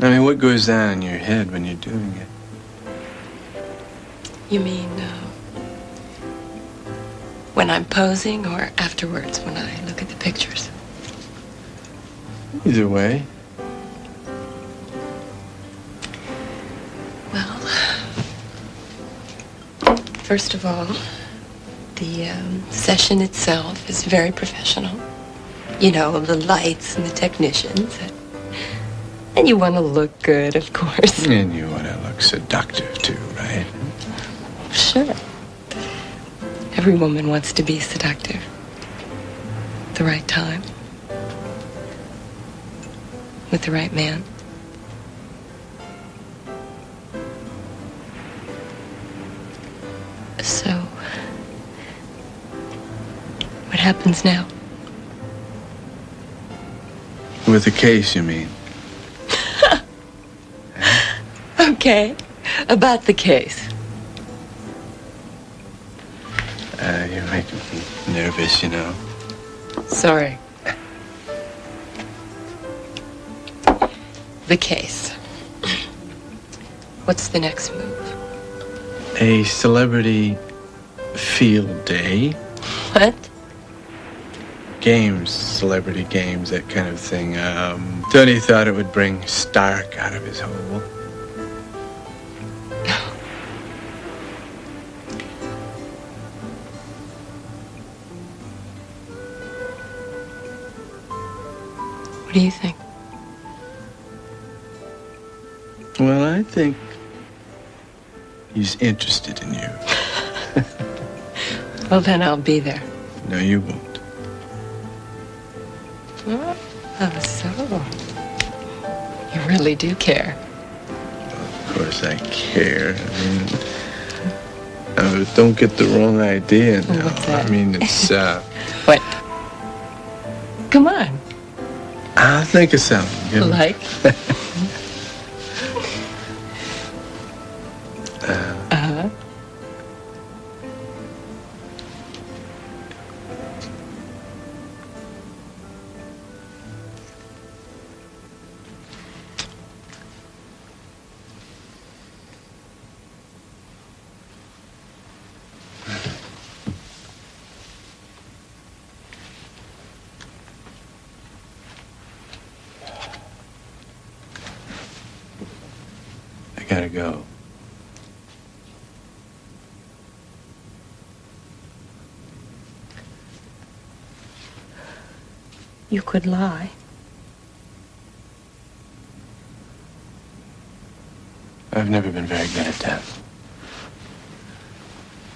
I mean, what goes on in your head when you're doing it? You mean uh, when I'm posing or afterwards when I look at the pictures? Either way. Well, First of all, the um, session itself is very professional. You know, the lights and the technicians. And you want to look good, of course. And you want to look seductive, too, right? Sure. Every woman wants to be seductive. At the right time. With the right man. So, what happens now? With the case, you mean? Okay, about the case. Uh, you're making me nervous, you know. Sorry. The case. What's the next move? A celebrity field day. What? Games, celebrity games, that kind of thing. Um, Tony thought it would bring Stark out of his hole. What do you think? Well, I think he's interested in you. Well, then I'll be there. No, you won't. Really do care. Of course, I care. I mean, uh, don't get the wrong idea now. What's that? I mean, it's, uh, What? Come on. I'll think of something. Like? could lie. I've never been very good at that.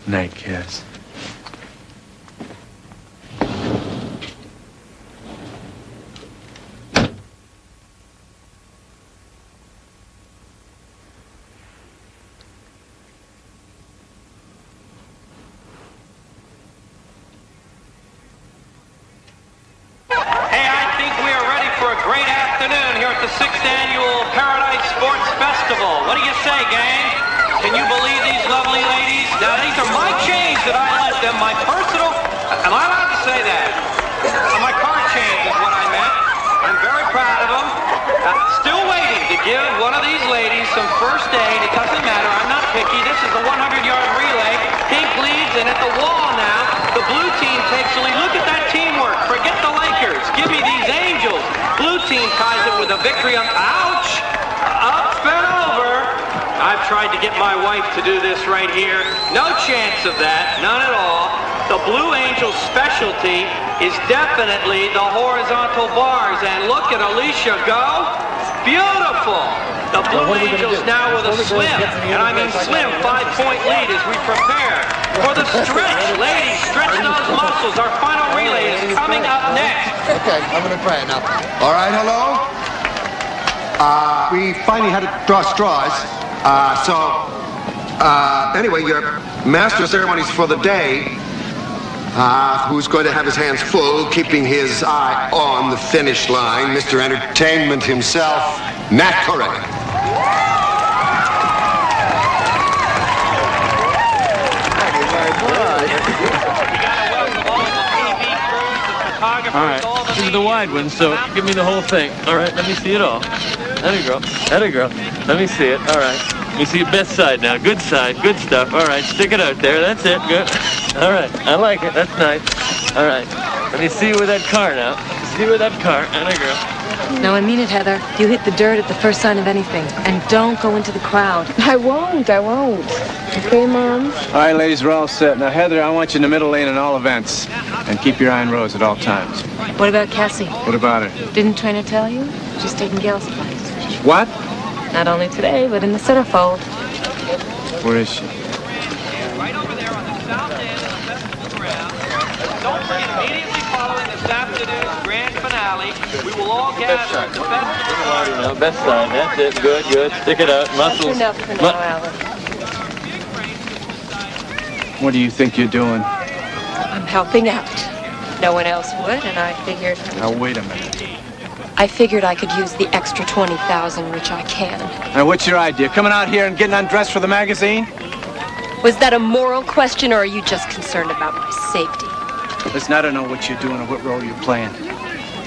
Night, kiss. Hey, I think we are ready for a great afternoon here at the sixth annual Paradise Sports Festival. What do you say, gang? Can you believe these lovely ladies? Now, these are my chains that I lent them, my personal. Am I allowed to say that? Uh, my car chains is what I meant. I'm very proud of them. Uh, still waiting to give one of these ladies some first aid. It doesn't matter. I'm not picky. This is a 100-yard relay. Pink leads, and at the wall now, the blue team takes the lead. Look at that teamwork. Forget the Lakers. Give me these Angels. Blue team ties it with a victory on. Ouch! Up and over. I've tried to get my wife to do this right here. No chance of that. None at all. The Blue Angels specialty is definitely the horizontal bars. And look at Alicia go. Beautiful. The Blue Angels now with a slim, and I mean slim, five-point lead as we prepare for the stretch. Ladies, stretch those muscles. Our final relay is coming up next. Okay, I'm gonna try it now. All right, hello? Uh, we finally had to draw straws. Uh, so, uh, anyway, your master ceremonies for the day, uh, who's going to have his hands full, keeping his eye on the finish line, Mr. Entertainment himself, Nat Correa. All right, this is the wide one, so give me the whole thing. All right, let me see it all. That girl, that girl. Let me see it. All right, let me see your best side now. Good side, good stuff. All right, stick it out there. That's it. Good. All right, I like it. That's nice. All right, let me see you with that car now. See you with that car. And a girl. No, I mean it, Heather. You hit the dirt at the first sign of anything. And don't go into the crowd. I won't, I won't. Okay, Mom? All right, ladies, we're all set. Now, Heather, I want you in the middle lane in all events. And keep your eye on Rose at all times. What about Cassie? What about her? Didn't Trainer tell you? She's taking Gail's place. What? Not only today, but in the centerfold. Where is she? Don't forget, immediately following this afternoon's grand finale, we will all gather at the festival. Now, best side. That's it. Good, good. Stick it out. Muscles. Enough for now, Alan. What do you think you're doing? I'm helping out. No one else would, and I figured Now, wait a minute. I figured I could use the extra 20,000, which I can. Now, what's your idea? Coming out here and getting undressed for the magazine? Was that a moral question, or are you just concerned about my safety? Listen, I don't know what you're doing or what role you're playing.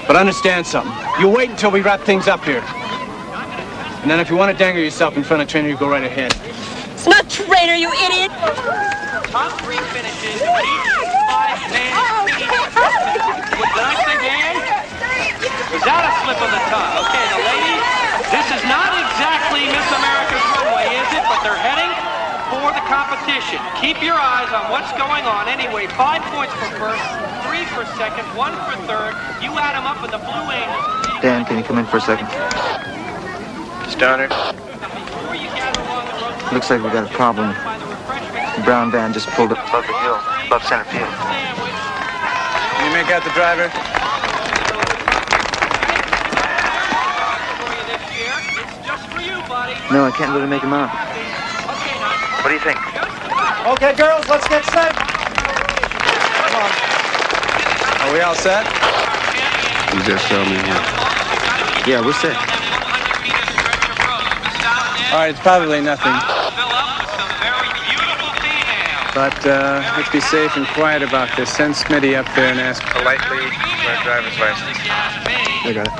But understand something. You wait until we wrap things up here. And then if you want to dangle yourself in front of Trainer, you go right ahead. It's not Trainer, you idiot! Top three finishes, each five-man Did I say Dan? Was that a slip of the tongue? Okay, the ladies, this is not exactly Miss America's runway, is it? But they're heading for the competition. Keep your eyes on what's going on. Anyway, five points for first, three for second, one for third. You add them up with the Blue Angels. Dan, can you come in for a second? Stoner. Looks like we got a problem. The brown van just pulled up above the hill, above center field. Can you make out the driver? No, I can't really make him out. What do you think? Okay, girls, let's get set. Are we all set? You just tell me when. Yeah, we're set. All right, it's probably nothing. But uh, let's be safe and quiet about this. Send Smitty up there and ask politely for a driver's license. I got it.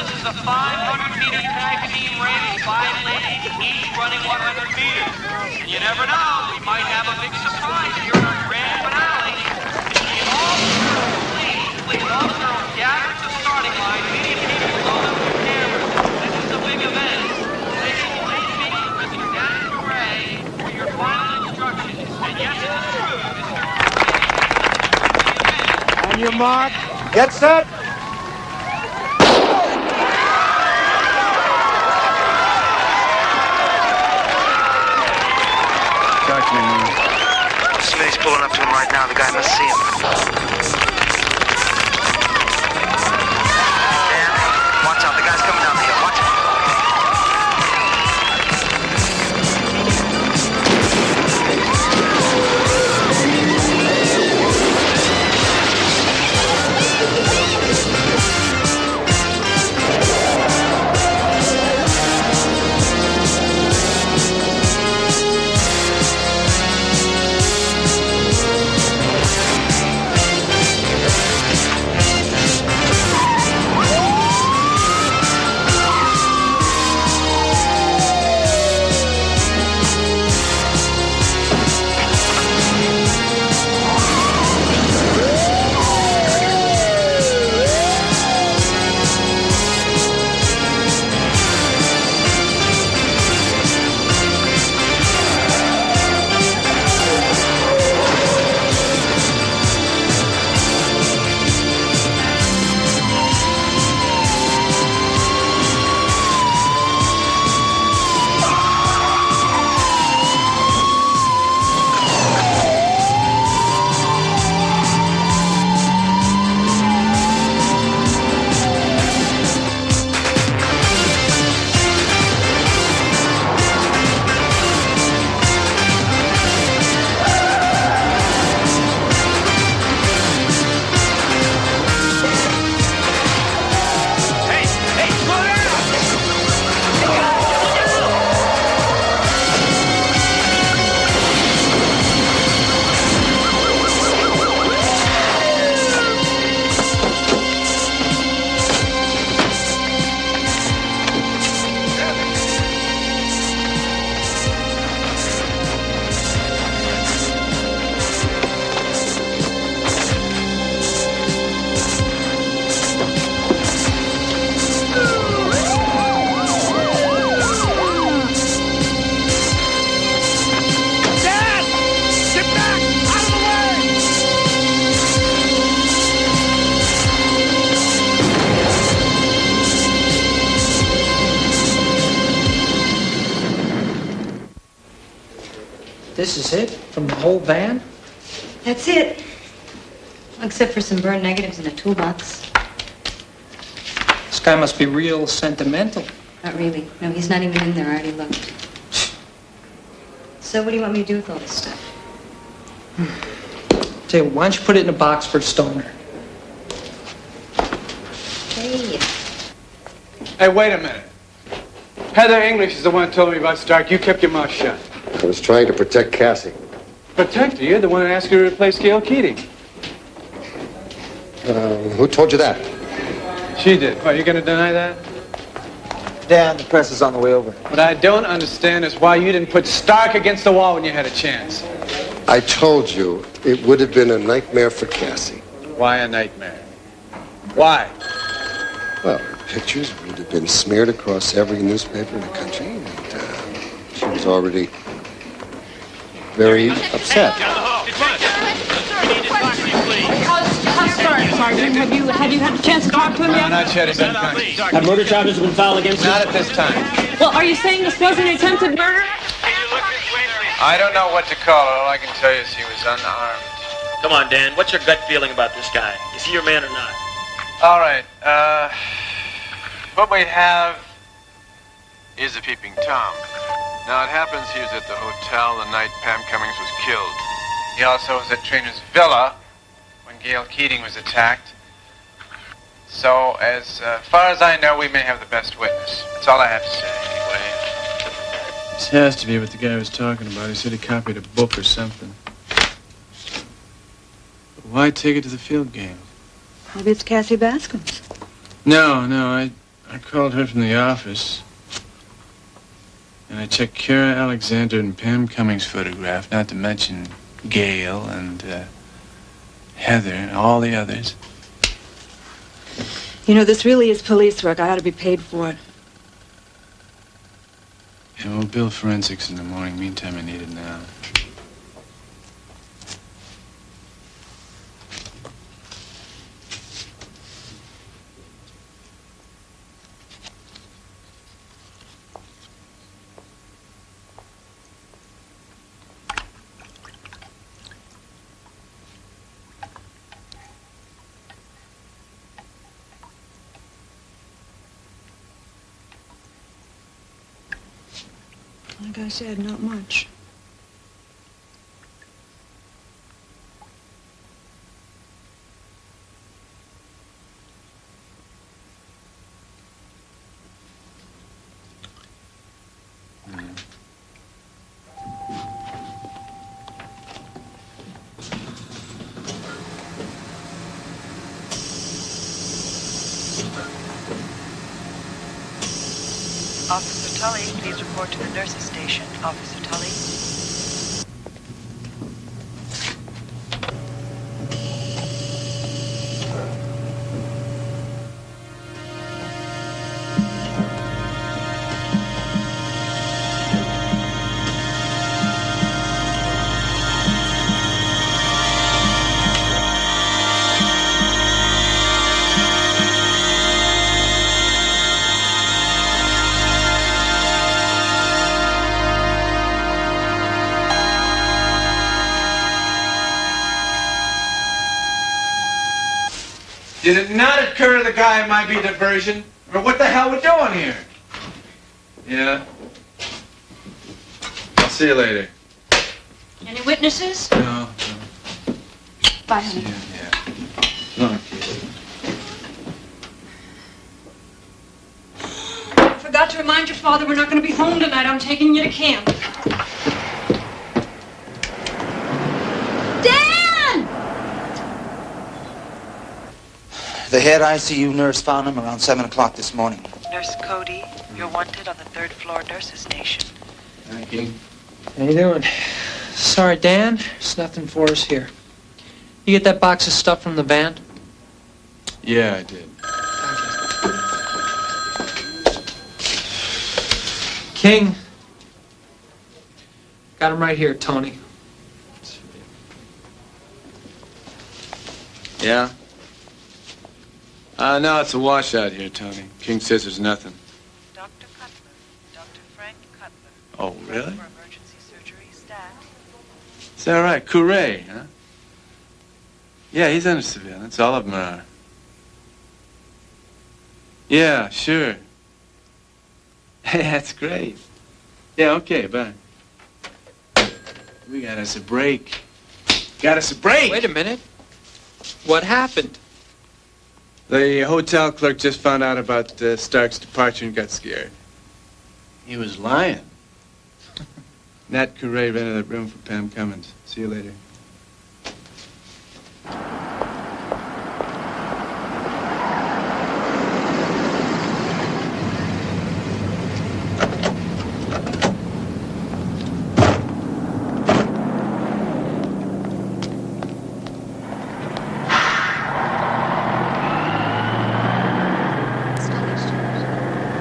This is a 500-meter tag team race. Running 100 meters. And you never know, we might have a big surprise here in our grand finale. Can all the girls, please, all-girls gather at the starting line. This is a big event. Dan Gray for your final instructions. And yes, it is true. On your mark, get set. Pulling up to him right now. The guy must see him. Whole van? That's it. Except for some burn negatives in a toolbox. This guy must be real sentimental. Not really. No, he's not even in there. I already looked. So what do you want me to do with all this stuff? Tell you, why don't you put it in a box for Stoner? Hey. Hey, wait a minute. Heather English is the one who told me about Stark. You kept your mouth shut. I was trying to protect Cassie. Protect? You're the one who asked you to replace Gail Keating. Uh, who told you that? She did. What, you gonna deny that? Dan, the press is on the way over. What I don't understand is why you didn't put Stark against the wall when you had a chance. I told you it would have been a nightmare for Cassie. Why a nightmare? Why? Well, pictures would have been smeared across every newspaper in the country, and uh, she was already very upset. Sergeant? Have you, have you had a chance to talk to him No, yet? not yet. He's unconscious. Have murder charges been filed against Not at this time. Well, are you saying this wasn't attempted murder? I don't know what to call it. All I can tell you is he was unarmed. Come on, Dan. What's your gut feeling about this guy? Is he your man or not? All right. Uh, what we have is a peeping Tom. Now, it happens he was at the hotel the night Pam Cummings was killed. He also was at Trainer's Villa when Gail Keating was attacked. So, as uh, far as I know, we may have the best witness. That's all I have to say, anyway. This has to be what the guy was talking about. He said he copied a book or something. But why take it to the field game? Maybe it's Cassie Bascom's. No, no, I, I called her from the office. And I checked Kara Alexander and Pam Cummings' photograph, not to mention Gail and uh, Heather and all the others. You know, this really is police work. I ought to be paid for it. And we'll bill forensics in the morning. Meantime, I need it now. I said, not much. Officer Tully, please report to the nurses station. Officer Tully. It not occur to the guy might be diversion? Or what the hell we're doing here? Yeah. I'll see you later. Any witnesses? No, Bye, honey. Yeah. no. I forgot to remind your father we're not going to be home tonight. I'm taking you to camp. Dan! The head ICU nurse found him around 7 o'clock this morning. Nurse Cody, you're wanted on the third floor nurses station. Thank you. How you doing? Sorry, Dan. There's nothing for us here. You get that box of stuff from the van? Yeah, I did. King. Got him right here, Tony. Yeah? Uh, no, it's a washout here, Tony. King says there's nothing. Dr. Cutler, Dr. Frank Cutler. Oh, really? For emergency surgery staff. Is that right? Couray, huh? Yeah, he's under surveillance. All of them are. Yeah, sure. Hey, that's great. Yeah, okay, bye. We got us a break. Got us a break! Wait a minute. What happened? The hotel clerk just found out about uh, Stark's departure and got scared. He was lying. Nat Couray rented that room for Pam Cummings. See you later.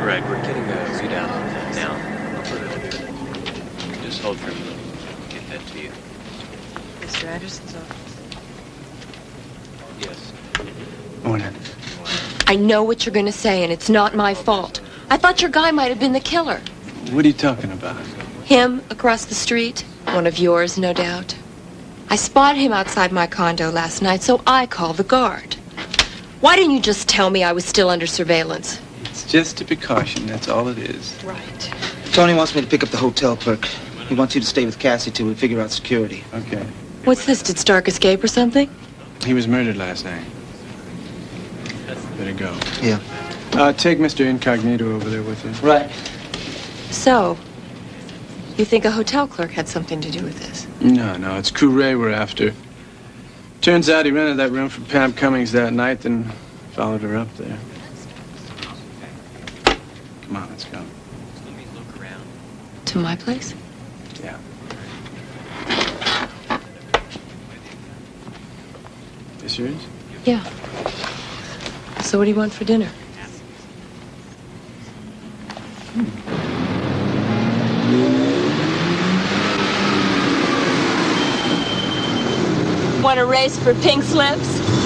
Right, we're getting a readout on that now. I'll put it Just hold for a minute. Get that to you. Mr. Anderson's office. Yes. Morning. I know what you're going to say, and it's not my fault. I thought your guy might have been the killer. What are you talking about? Him across the street, one of yours, no doubt. I spotted him outside my condo last night, so I called the guard. Why didn't you just tell me I was still under surveillance? It's just a precaution, that's all it is. Right. Tony wants me to pick up the hotel clerk. He wants you to stay with Cassie till we figure out security. Okay. What's this? Did Stark escape or something? He was murdered last night. Better go. Yeah. Uh, take Mr. Incognito over there with you. Right. So, you think a hotel clerk had something to do with this? No, no, it's Couray we're after. Turns out he rented that room for Pam Cummings that night, then followed her up there. Come on, let's go. Let me look around. To my place? Yeah. This yours? Yeah. So what do you want for dinner? Want a race for pink slips?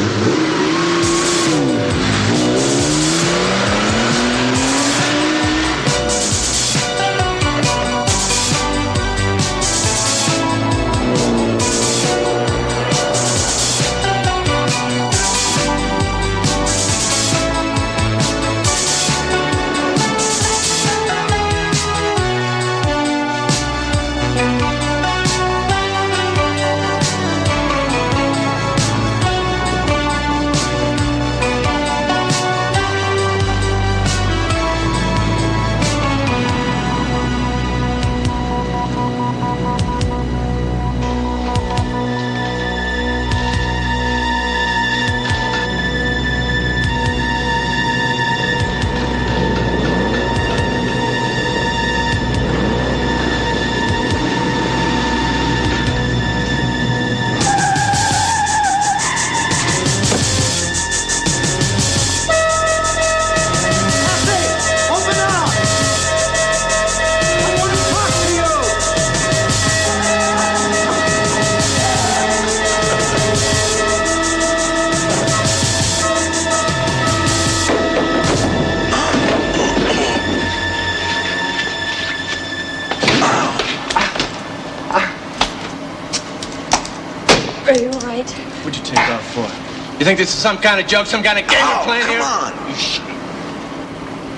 Think this is some kind of joke, some kind of game you're oh, playing here? come on. You shh.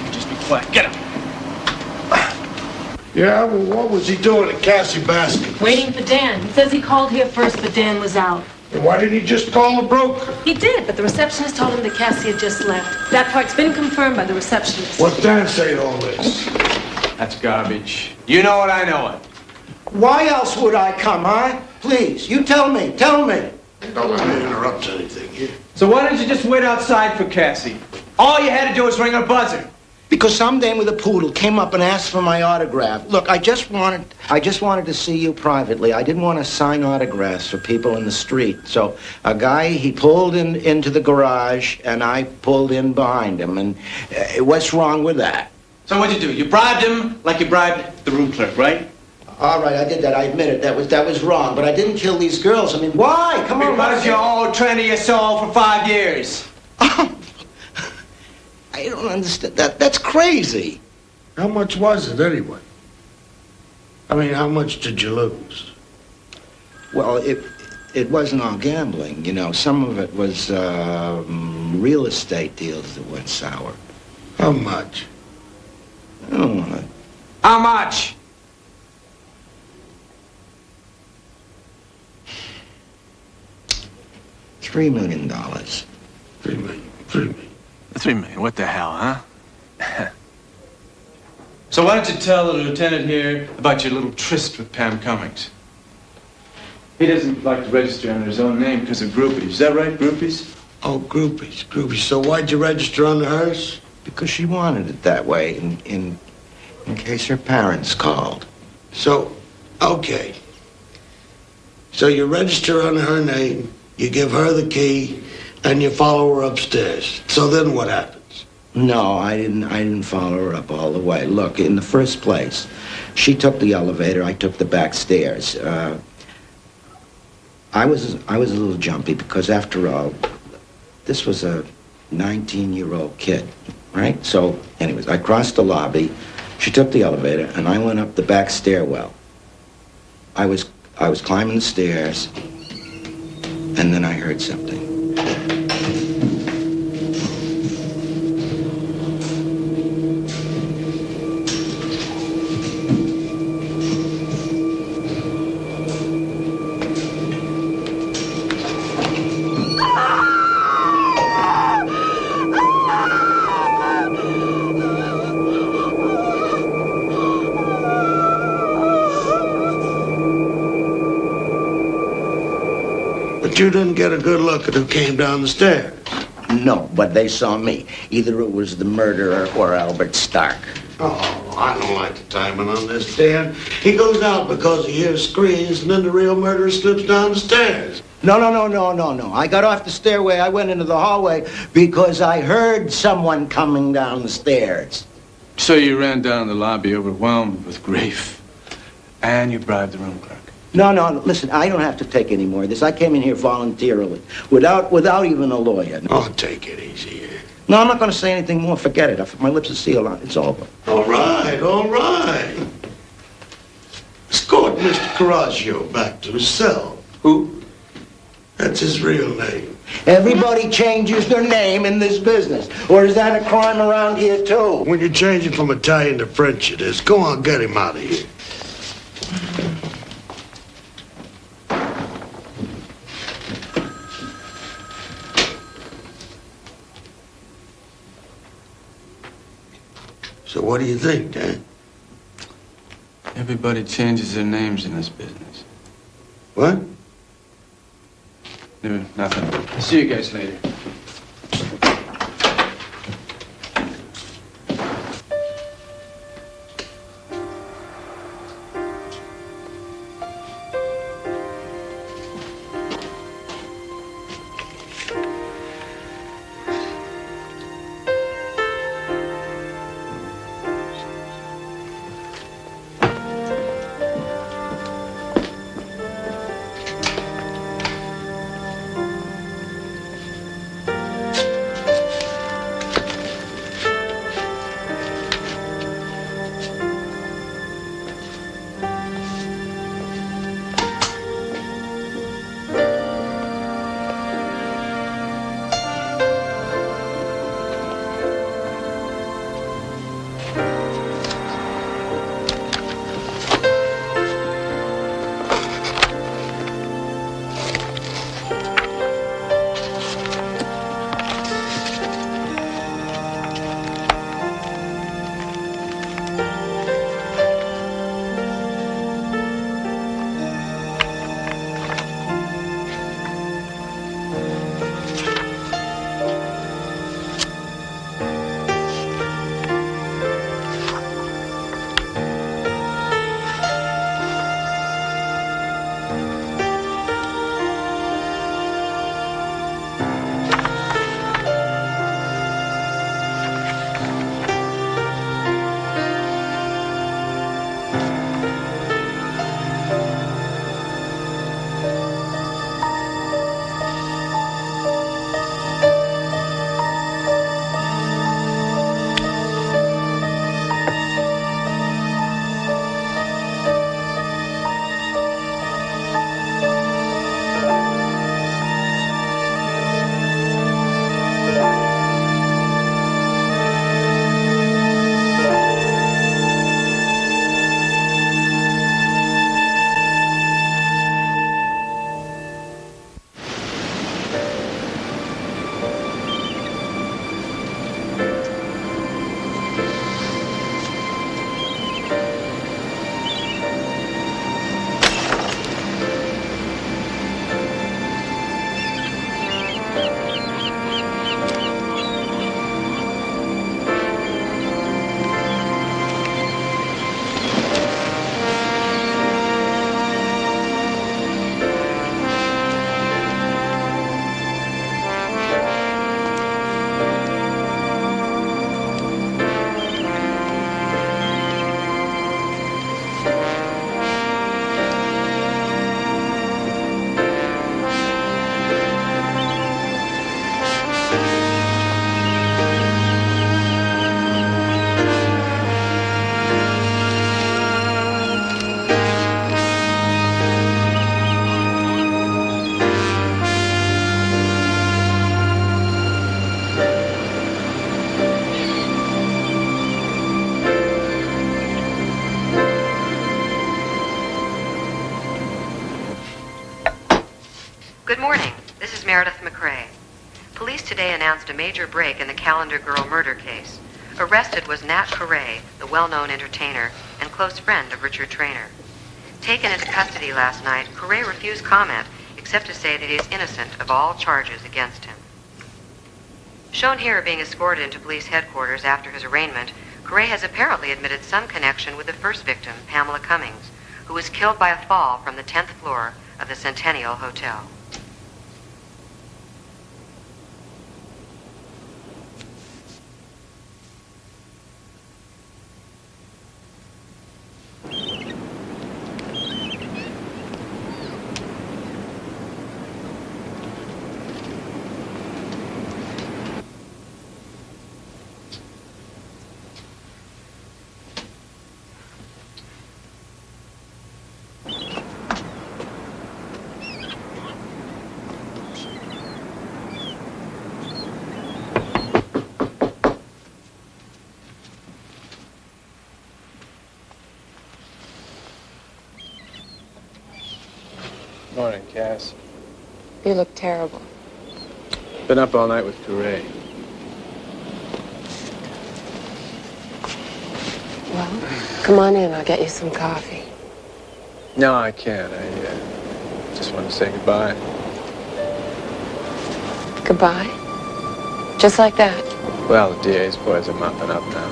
You just be quiet. Get up. Yeah, well, what was he doing at Cassie Bascom? Waiting for Dan. He says he called here first, but Dan was out. And why didn't he just call the broker? He did, but the receptionist told him that Cassie had just left. That part's been confirmed by the receptionist. What's Dan say to all this? That's garbage. You know it, I know it. Why else would I come, huh? Please, you tell me, tell me. Don't let me interrupt anything here. So why don't you just wait outside for Cassie? All you had to do was ring her buzzer. Because some dame with a poodle came up and asked for my autograph. Look, I just wanted I just wanted to see you privately. I didn't want to sign autographs for people in the street. So a guy he pulled in into the garage and I pulled in behind him. And uh, what's wrong with that? So what'd you do? You bribed him like you bribed the room clerk, right? All right, I did that. I admit it. That was that was wrong. But I didn't kill these girls. I mean, why? Come on. Because you owed Trendy your soul for five years. I don't understand. That that's crazy. How much was it anyway? I mean, how much did you lose? Well, it it wasn't all gambling. You know, some of it was um, real estate deals that went sour. How much? I don't want to. How much? Three million dollars. Three million. Three million. Three million. What the hell, huh? So why don't you tell the lieutenant here about your little tryst with Pam Cummings? He doesn't like to register under his own name because of groupies. Is that right, groupies? Oh, groupies, groupies. So why'd you register under hers? Because she wanted it that way, in in in case her parents called. So, okay. So you register under her name, you give her the key, and you follow her upstairs. So then what happens? No, I didn't. I didn't follow her up all the way. Look, in the first place, she took the elevator. I took the back stairs. Uh, I was I was a little jumpy because, after all, this was a 19-year-old kid, right? So, anyways, I crossed the lobby. She took the elevator, and I went up the back stairwell. I was I was climbing the stairs, and then I heard something. Get a good look at who came down the stairs. No, but they saw me. Either it was the murderer or Albert Stark. Oh, I don't like the timing on this, Dan. He goes out because he hears screams, and then the real murderer slips down the stairs. No, no, no, no, no, no. I got off the stairway. I went into the hallway because I heard someone coming down the stairs. So you ran down the lobby overwhelmed with grief. And you bribed the room clerk. No, no, no, listen, I don't have to take any more of this. I came in here voluntarily, without without even a lawyer. Oh, take it easy here. No, I'm not going to say anything more. Forget it. My lips are sealed on. It's over. All right, all right. Escort Mr. Coraggio back to his cell. Who? That's his real name. Everybody changes their name in this business. Or is that a crime around here, too? When you're changing from Italian to French, it is. Go on, get him out of here. So what do you think, Dan? Everybody changes their names in this business. What? No, nothing. See you guys later. Announced a major break in the Calendar Girl murder case. Arrested was Nat Correa, the well-known entertainer and close friend of Richard Trainer. Taken into custody last night, Correa refused comment except to say that he is innocent of all charges against him. Shown here being escorted into police headquarters after his arraignment, Correa has apparently admitted some connection with the first victim, Pamela Cummings, who was killed by a fall from the 10th floor of the Centennial Hotel. Morning, Cass. You look terrible. Been up all night with Correa. Well, come on in. I'll get you some coffee. No, I can't. I uh, just want to say goodbye. Goodbye? Just like that? Well, the DA's boys are mopping up now.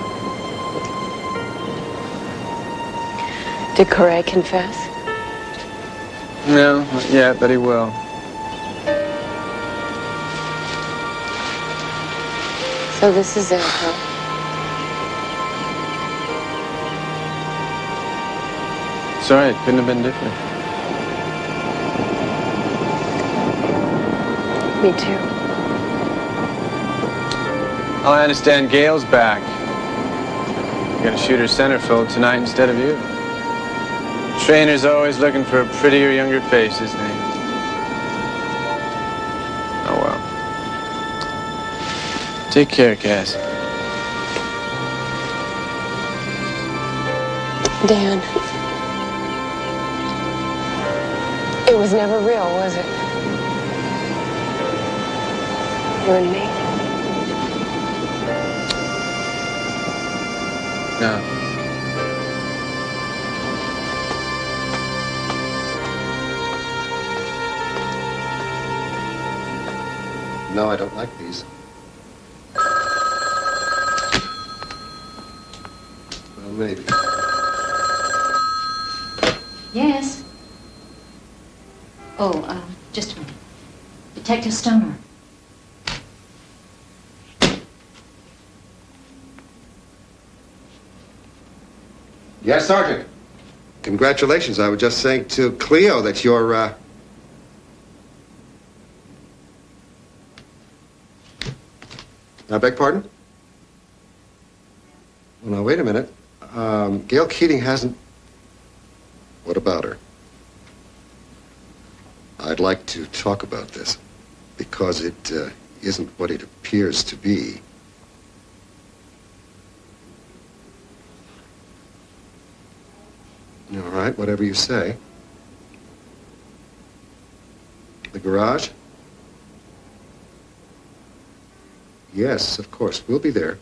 Did Correa confess? No, not yet, but he will. So this is it, huh? Sorry, it couldn't have been different. Me too. Oh, I understand Gail's back. You're gonna shoot her centerfold tonight instead of you. Trainer's always looking for a prettier, younger face, isn't he? Oh, well. Take care, Cass. Dan. It was never real, was it? You and me? No. No, I don't like these. Well, maybe. Yes. Oh, uh, just a minute. Detective Stoner. Yes, Sergeant. Congratulations. I was just saying to Cleo that you're, uh... I beg pardon? Well, now, wait a minute. Um, Gail Keating hasn't... What about her? I'd like to talk about this because it uh, isn't what it appears to be. All right, whatever you say. The garage? Yes, of course. We'll be there.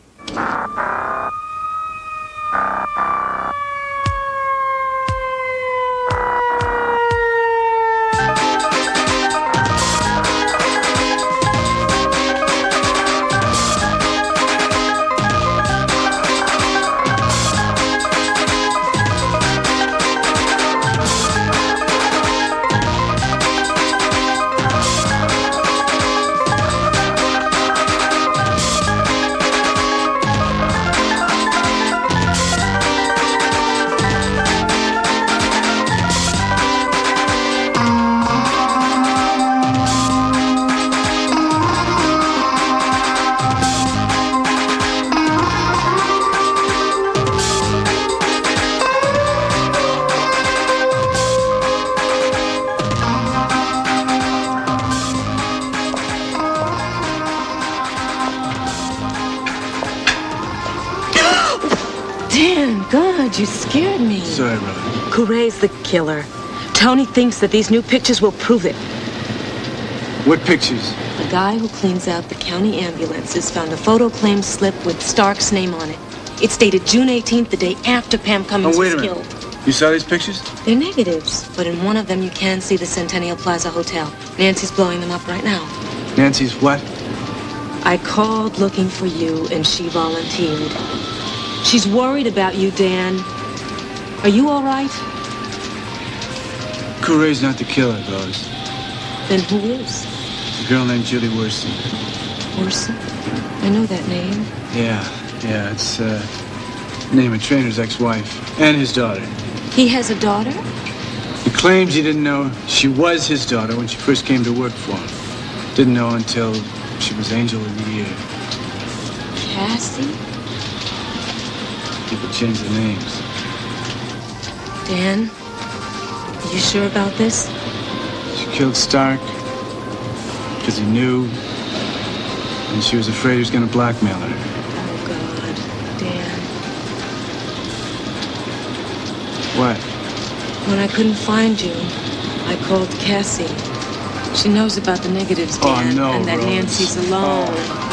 The killer. Tony thinks that these new pictures will prove it. What pictures? The guy who cleans out the county ambulances found a photo claim slip with Stark's name on it. It's dated June 18th, the day after Pam Cummings Oh, wait a was minute. killed. You saw these pictures? They're negatives, but in one of them you can see the Centennial Plaza Hotel. Nancy's blowing them up right now. Nancy's what? I called looking for you, and she volunteered. She's worried about you, Dan. Are you all right? Courier's not the killer, Rose. Then who is? A girl named Julie Worson. Orson? I know that name. Yeah, yeah, it's uh, the name of Trainer's ex-wife and his daughter. He has a daughter? He claims he didn't know she was his daughter when she first came to work for him. Didn't know until she was Angel of the Year. Cassie? People change their names. Dan? You sure about this? She killed Stark because he knew, and she was afraid he was going to blackmail her. Oh, God. Dan. What? When I couldn't find you, I called Cassie. She knows about the negatives, Oh, Dan, no, and that Rose. Nancy's alone. Better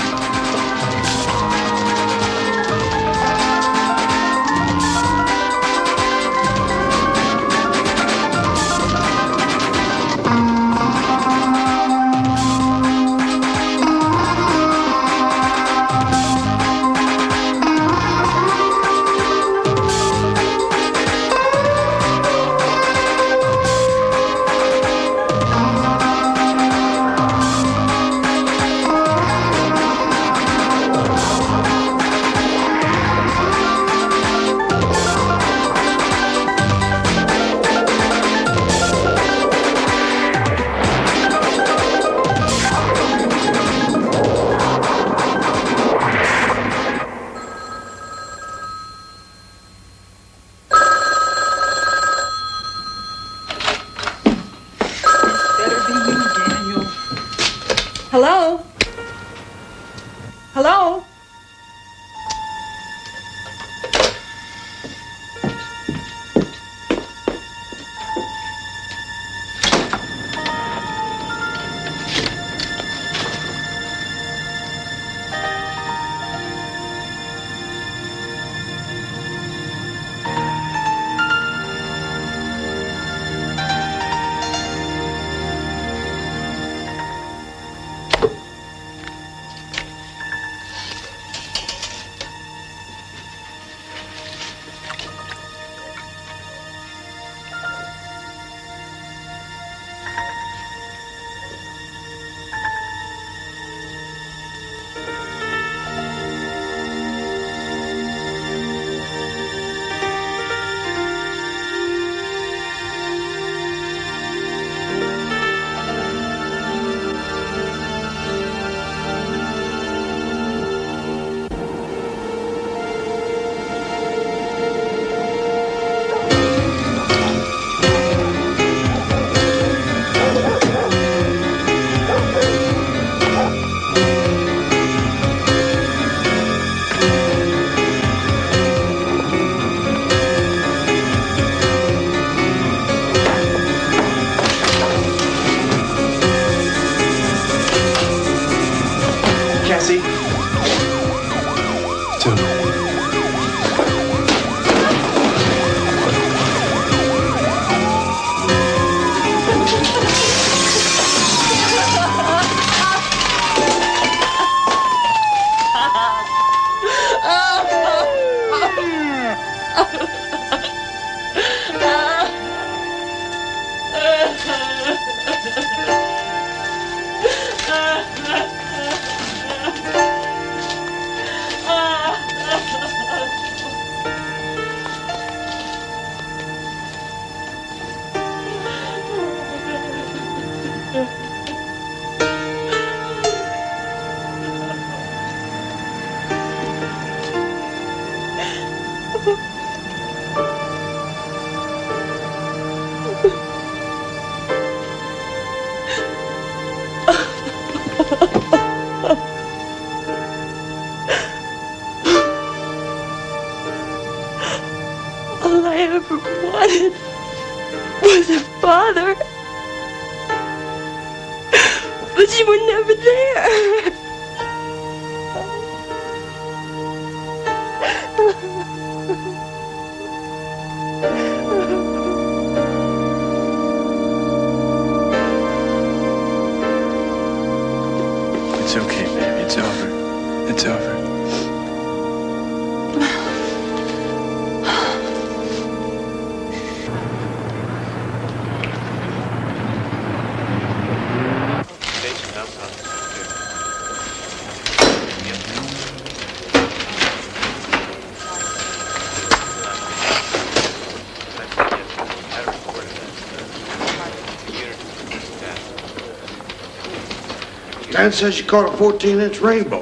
Dan says you caught a 14-inch rainbow.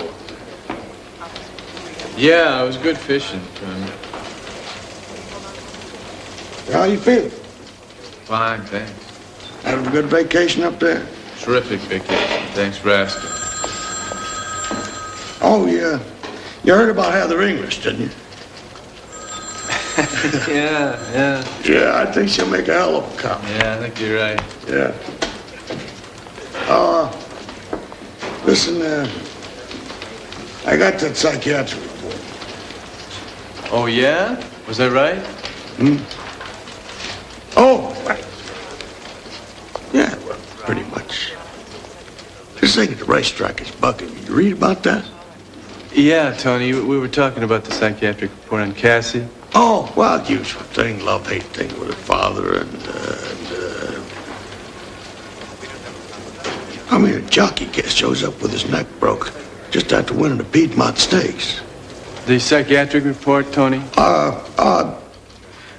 Yeah, it was good fishing. Um, How you feeling? fine, thanks. Having a good vacation up there? Terrific vacation. Thanks for asking. Oh, yeah. You heard about Heather English, didn't you? yeah, yeah. Yeah, I think she'll make a hell of a cop. Yeah, I think you're right. Yeah. Uh, listen, uh, I got that psychiatric report. Oh, yeah? Was that right? Hmm? Oh, right. Yeah, well, pretty much. This thing at the racetrack is bucking. You read about that? Yeah, Tony, we were talking about the psychiatric report on Cassie. Oh, well, usual thing, love-hate thing with her father and, uh, and, uh... I mean, a jockey guest shows up with his neck broke just after winning the Piedmont Stakes. The psychiatric report, Tony? Uh, uh,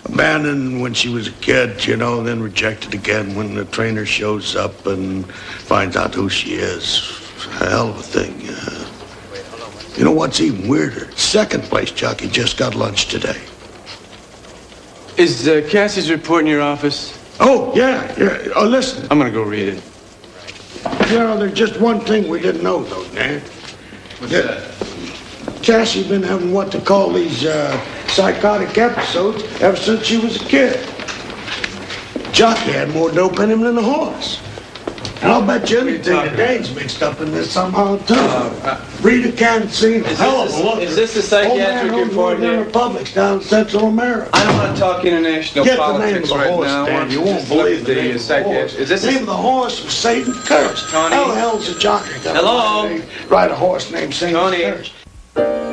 abandoned when she was a kid, you know, then rejected again when the trainer shows up and finds out who she is. Hell of a thing. Uh, you know what's even weirder? Second place jockey just got lunch today. Is uh, Cassie's report in your office? Oh, yeah, yeah. Oh, listen. I'm gonna go read it. You know, there's just one thing we didn't know, though, Dan. What's Yeah. that? Cassie been having what they call these uh, psychotic episodes ever since she was a kid. Jockey had more dope in him than the horse. And I'll bet you anything the Dane's mixed up in this somehow, too. Rita can't see Is hell of this a look. is this the psychiatric Old man report here? republics down in Central America. I don't want to talk international Get the name of politics the right horse, now. Dan. You won't believe the the name uh, of the horse. psychiatric. Is this The name of the horse was Satan Curse. Tony? How the hell's a jockey Hello? Ride a horse named Satan? Curse.